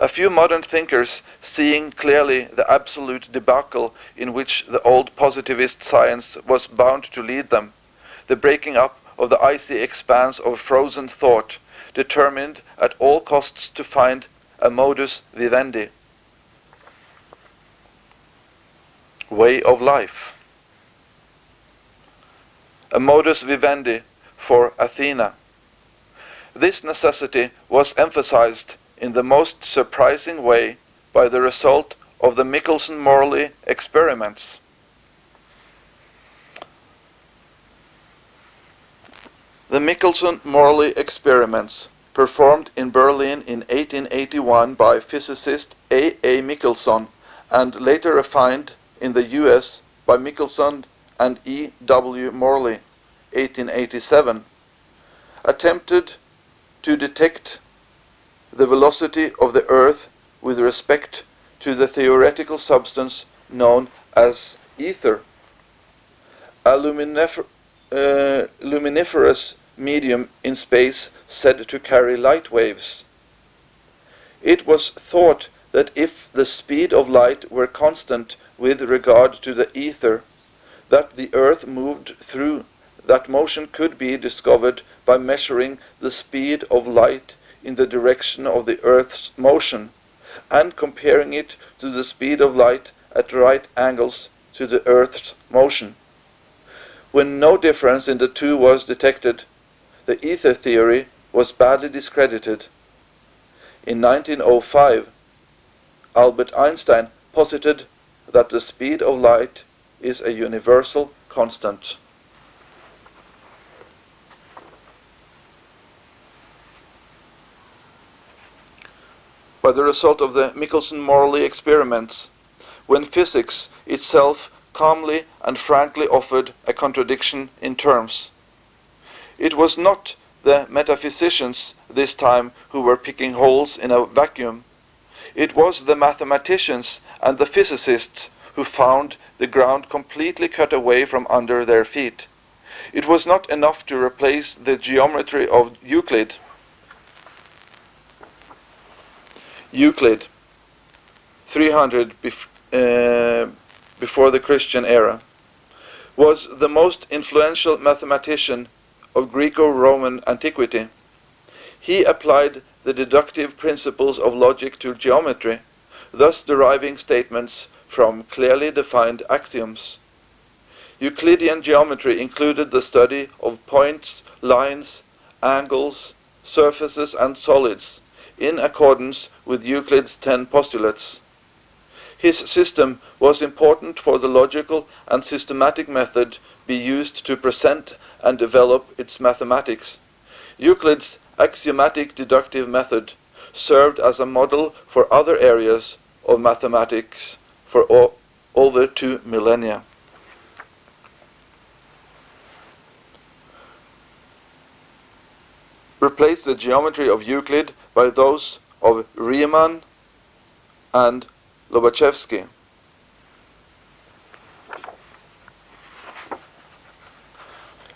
A few modern thinkers, seeing clearly the absolute debacle in which the old positivist science was bound to lead them, the breaking up of the icy expanse of frozen thought, determined at all costs to find a modus vivendi, way of life. A modus vivendi for Athena. This necessity was emphasized in the most surprising way by the result of the Michelson-Morley experiments. The Michelson-Morley experiments, performed in Berlin in 1881 by physicist A. A. Michelson and later refined in the US by Michelson and E. W. Morley, 1887, attempted to detect the velocity of the Earth with respect to the theoretical substance known as ether, a luminifer uh, luminiferous medium in space said to carry light waves. It was thought that if the speed of light were constant with regard to the ether that the Earth moved through, that motion could be discovered by measuring the speed of light in the direction of the Earth's motion and comparing it to the speed of light at right angles to the Earth's motion. When no difference in the two was detected, the ether theory was badly discredited. In 1905, Albert Einstein posited that the speed of light is a universal constant. By the result of the Michelson-Morley experiments, when physics itself calmly and frankly offered a contradiction in terms. It was not the metaphysicians this time who were picking holes in a vacuum. It was the mathematicians and the physicists who found the ground completely cut away from under their feet. It was not enough to replace the geometry of Euclid. Euclid, 300 bef uh, before the Christian era, was the most influential mathematician of Greco-Roman antiquity. He applied the deductive principles of logic to geometry, thus deriving statements from clearly defined axioms. Euclidean geometry included the study of points, lines, angles, surfaces, and solids, in accordance with Euclid's ten postulates. His system was important for the logical and systematic method be used to present and develop its mathematics. Euclid's axiomatic deductive method served as a model for other areas of mathematics for over two millennia. Replace the geometry of Euclid by those of Riemann and Lobachevsky.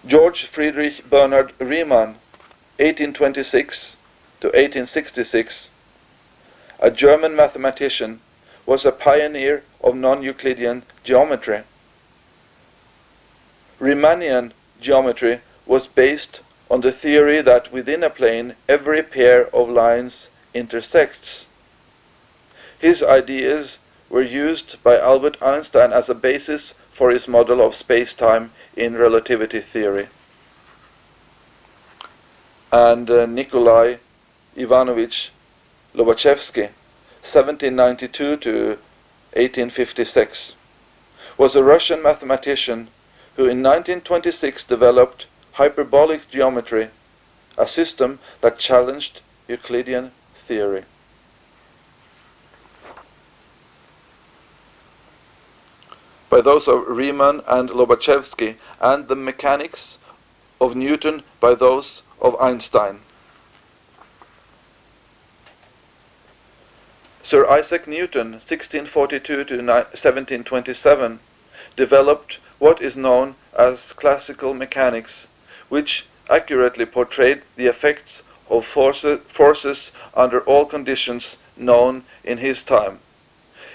George Friedrich Bernhard Riemann, 1826 to 1866, a German mathematician, was a pioneer of non-Euclidean geometry. Riemannian geometry was based on the theory that within a plane every pair of lines intersects. His ideas were used by Albert Einstein as a basis for his model of space-time in relativity theory. And uh, Nikolai Ivanovich Lobachevsky 1792 to 1856, was a Russian mathematician who in 1926 developed hyperbolic geometry, a system that challenged Euclidean theory. By those of Riemann and Lobachevsky, and the mechanics of Newton by those of Einstein. Sir Isaac Newton, 1642 to 1727, developed what is known as classical mechanics, which accurately portrayed the effects of forces under all conditions known in his time.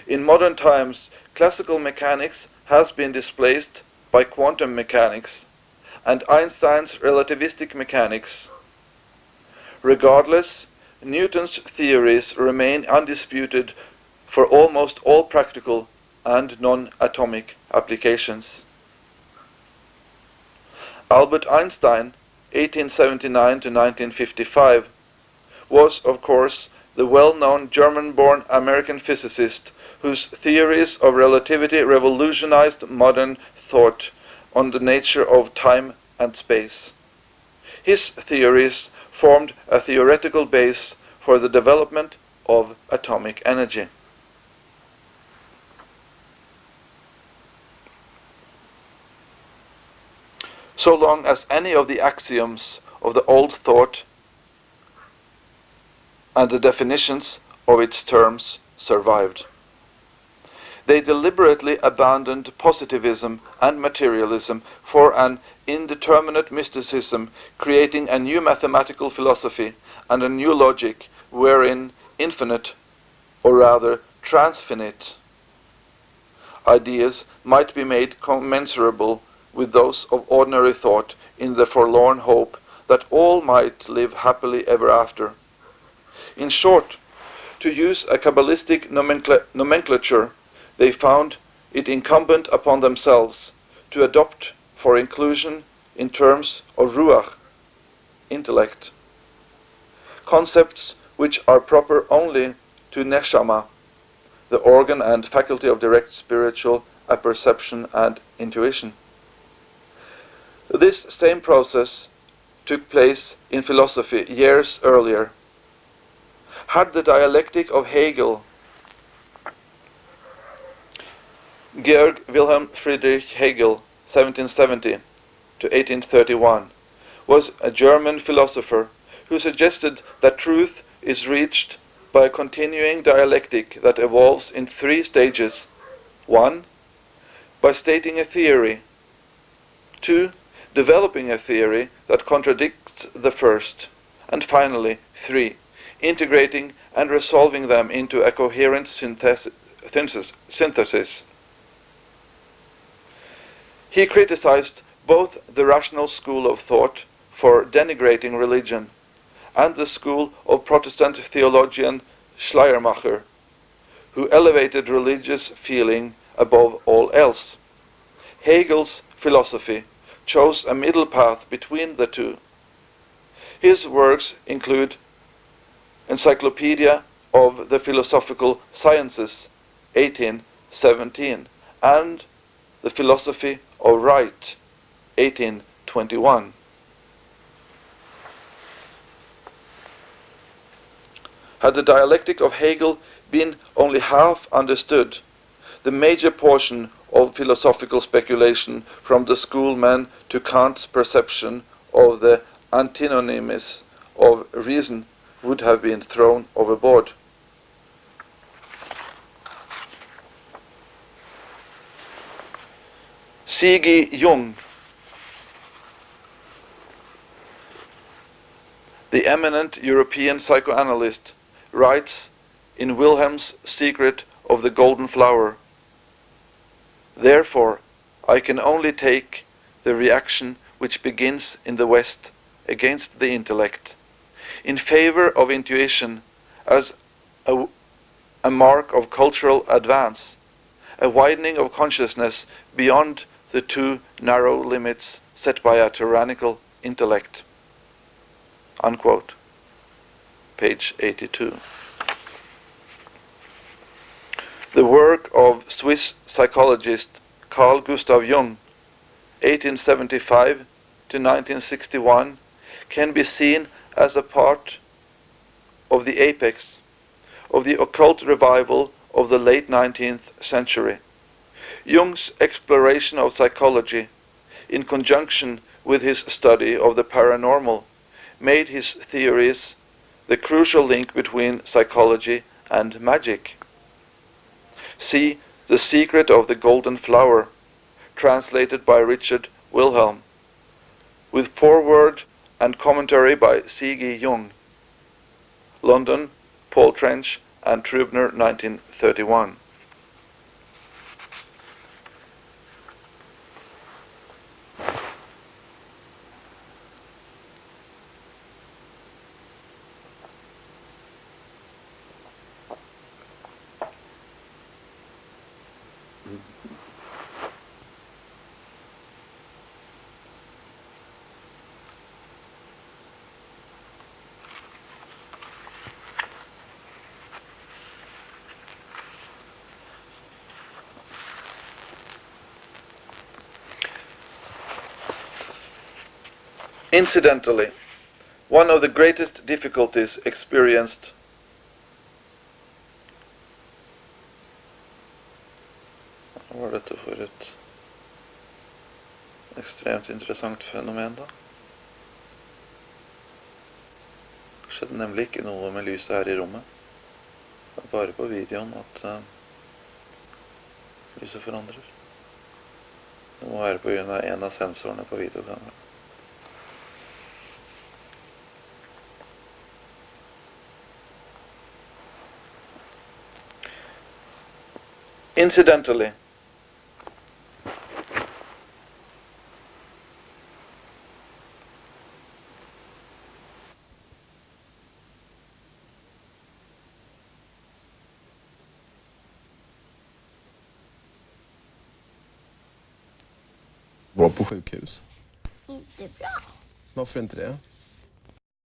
In modern times, classical mechanics has been displaced by quantum mechanics and Einstein's relativistic mechanics. Regardless, Newton's theories remain undisputed for almost all practical and non-atomic applications. Albert Einstein, 1879 to 1955, was, of course, the well-known German-born American physicist whose theories of relativity revolutionized modern thought on the nature of time and space. His theories formed a theoretical base for the development of atomic energy. So long as any of the axioms of the old thought and the definitions of its terms survived. They deliberately abandoned positivism and materialism for an indeterminate mysticism, creating a new mathematical philosophy and a new logic wherein infinite, or rather transfinite, ideas might be made commensurable with those of ordinary thought in the forlorn hope that all might live happily ever after. In short, to use a Kabbalistic nomenclature, they found it incumbent upon themselves to adopt for inclusion in terms of ruach, intellect, concepts which are proper only to neshama, the organ and faculty of direct spiritual apperception and intuition. This same process took place in philosophy years earlier. Had the dialectic of Hegel Georg Wilhelm Friedrich Hegel, 1770 to 1831, was a German philosopher who suggested that truth is reached by a continuing dialectic that evolves in three stages. 1. By stating a theory. 2. Developing a theory that contradicts the first. And finally, 3. Integrating and resolving them into a coherent synthesis. He criticized both the rational school of thought for denigrating religion and the school of Protestant theologian Schleiermacher, who elevated religious feeling above all else. Hegel's philosophy chose a middle path between the two. His works include Encyclopedia of the Philosophical Sciences, 1817, and The Philosophy of Right, 1821. Had the dialectic of Hegel been only half understood, the major portion of philosophical speculation from the schoolmen to Kant's perception of the antinomies of reason would have been thrown overboard. C.G. Jung, the eminent European psychoanalyst, writes in Wilhelm's Secret of the Golden Flower, Therefore, I can only take the reaction which begins in the West against the intellect, in favor of intuition as a, a mark of cultural advance, a widening of consciousness beyond the two narrow limits set by a tyrannical intellect. Unquote. Page 82. The work of Swiss psychologist Carl Gustav Jung, 1875 to 1961, can be seen as a part of the apex of the occult revival of the late 19th century. Jung's exploration of psychology, in conjunction with his study of the paranormal, made his theories the crucial link between psychology and magic. See The Secret of the Golden Flower, translated by Richard Wilhelm, with foreword and commentary by C.G. Jung. London, Paul Trench and Trubner, 1931. Incidentally, one of the greatest difficulties experienced Hva var dette for et ekstremt interessant fenomen, da? Det skjedde nemlig ikke noe med lyset her i rommet. Det er bare på videoen at uh, lyset forandrer. Det må være pga. en av sensorene på videokameraet. Incidentally, Var på sjukhus. Inte bra. Varför inte det?